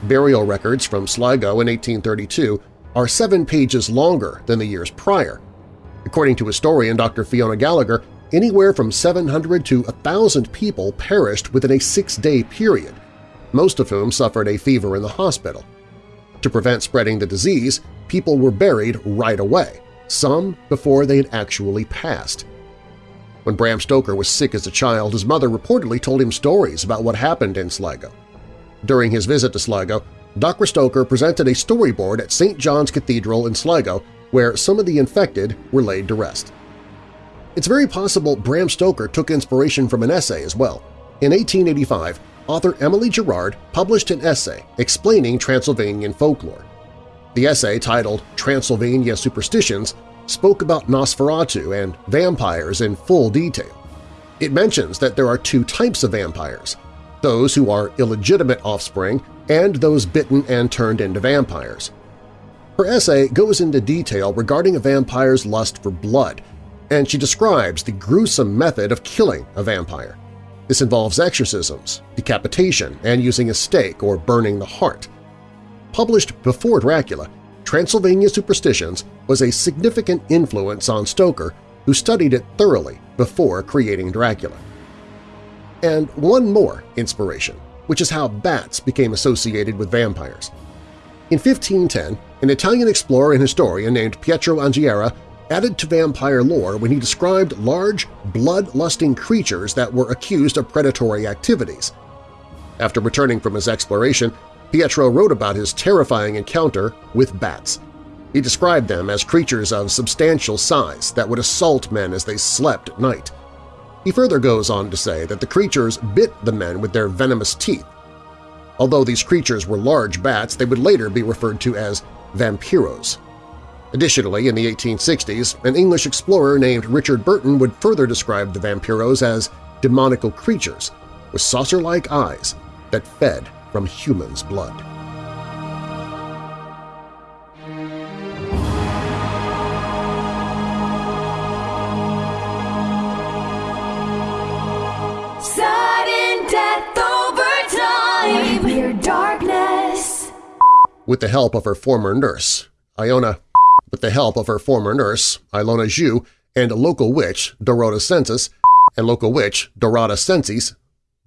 Burial records from Sligo in 1832 are seven pages longer than the years prior. According to historian Dr. Fiona Gallagher, anywhere from 700 to 1,000 people perished within a six-day period, most of whom suffered a fever in the hospital. To prevent spreading the disease, people were buried right away, some before they had actually passed. When Bram Stoker was sick as a child, his mother reportedly told him stories about what happened in Sligo. During his visit to Sligo, Dr. Stoker presented a storyboard at St. John's Cathedral in Sligo where some of the infected were laid to rest. It's very possible Bram Stoker took inspiration from an essay as well. In 1885, author Emily Gerard published an essay explaining Transylvanian folklore. The essay, titled Transylvania Superstitions, spoke about Nosferatu and vampires in full detail. It mentions that there are two types of vampires, those who are illegitimate offspring and those bitten and turned into vampires. Her essay goes into detail regarding a vampire's lust for blood, and she describes the gruesome method of killing a vampire. This involves exorcisms, decapitation, and using a stake or burning the heart. Published before Dracula, Transylvania Superstitions was a significant influence on Stoker, who studied it thoroughly before creating Dracula. And one more inspiration, which is how bats became associated with vampires. In 1510, an Italian explorer and historian named Pietro Anghiera added to vampire lore when he described large, blood-lusting creatures that were accused of predatory activities. After returning from his exploration, Pietro wrote about his terrifying encounter with bats. He described them as creatures of substantial size that would assault men as they slept at night. He further goes on to say that the creatures bit the men with their venomous teeth. Although these creatures were large bats, they would later be referred to as vampiros. Additionally, in the 1860s, an English explorer named Richard Burton would further describe the vampiros as demonical creatures with saucer-like eyes that fed from humans' blood. Sudden death over time. Weird darkness. With the help of her former nurse, Iona, with the help of her former nurse, Ilona Zhu, and a local witch, Dorota Sensis, and local witch, Dorada Sensis,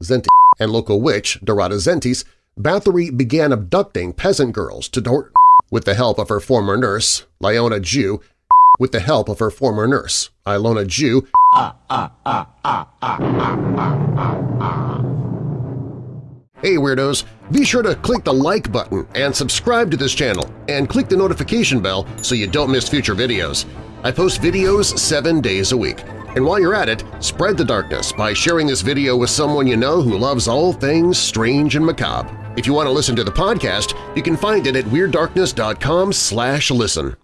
Zenti, and local witch, Dorada Zentis, Bathory began abducting peasant girls to with the help of her former nurse, Lyona Jew, with the help of her former nurse, Ilona Jew, Hey Weirdos! Be sure to click the like button and subscribe to this channel and click the notification bell so you don't miss future videos. I post videos seven days a week. And while you're at it, spread the darkness by sharing this video with someone you know who loves all things strange and macabre. If you want to listen to the podcast, you can find it at WeirdDarkness.com slash listen.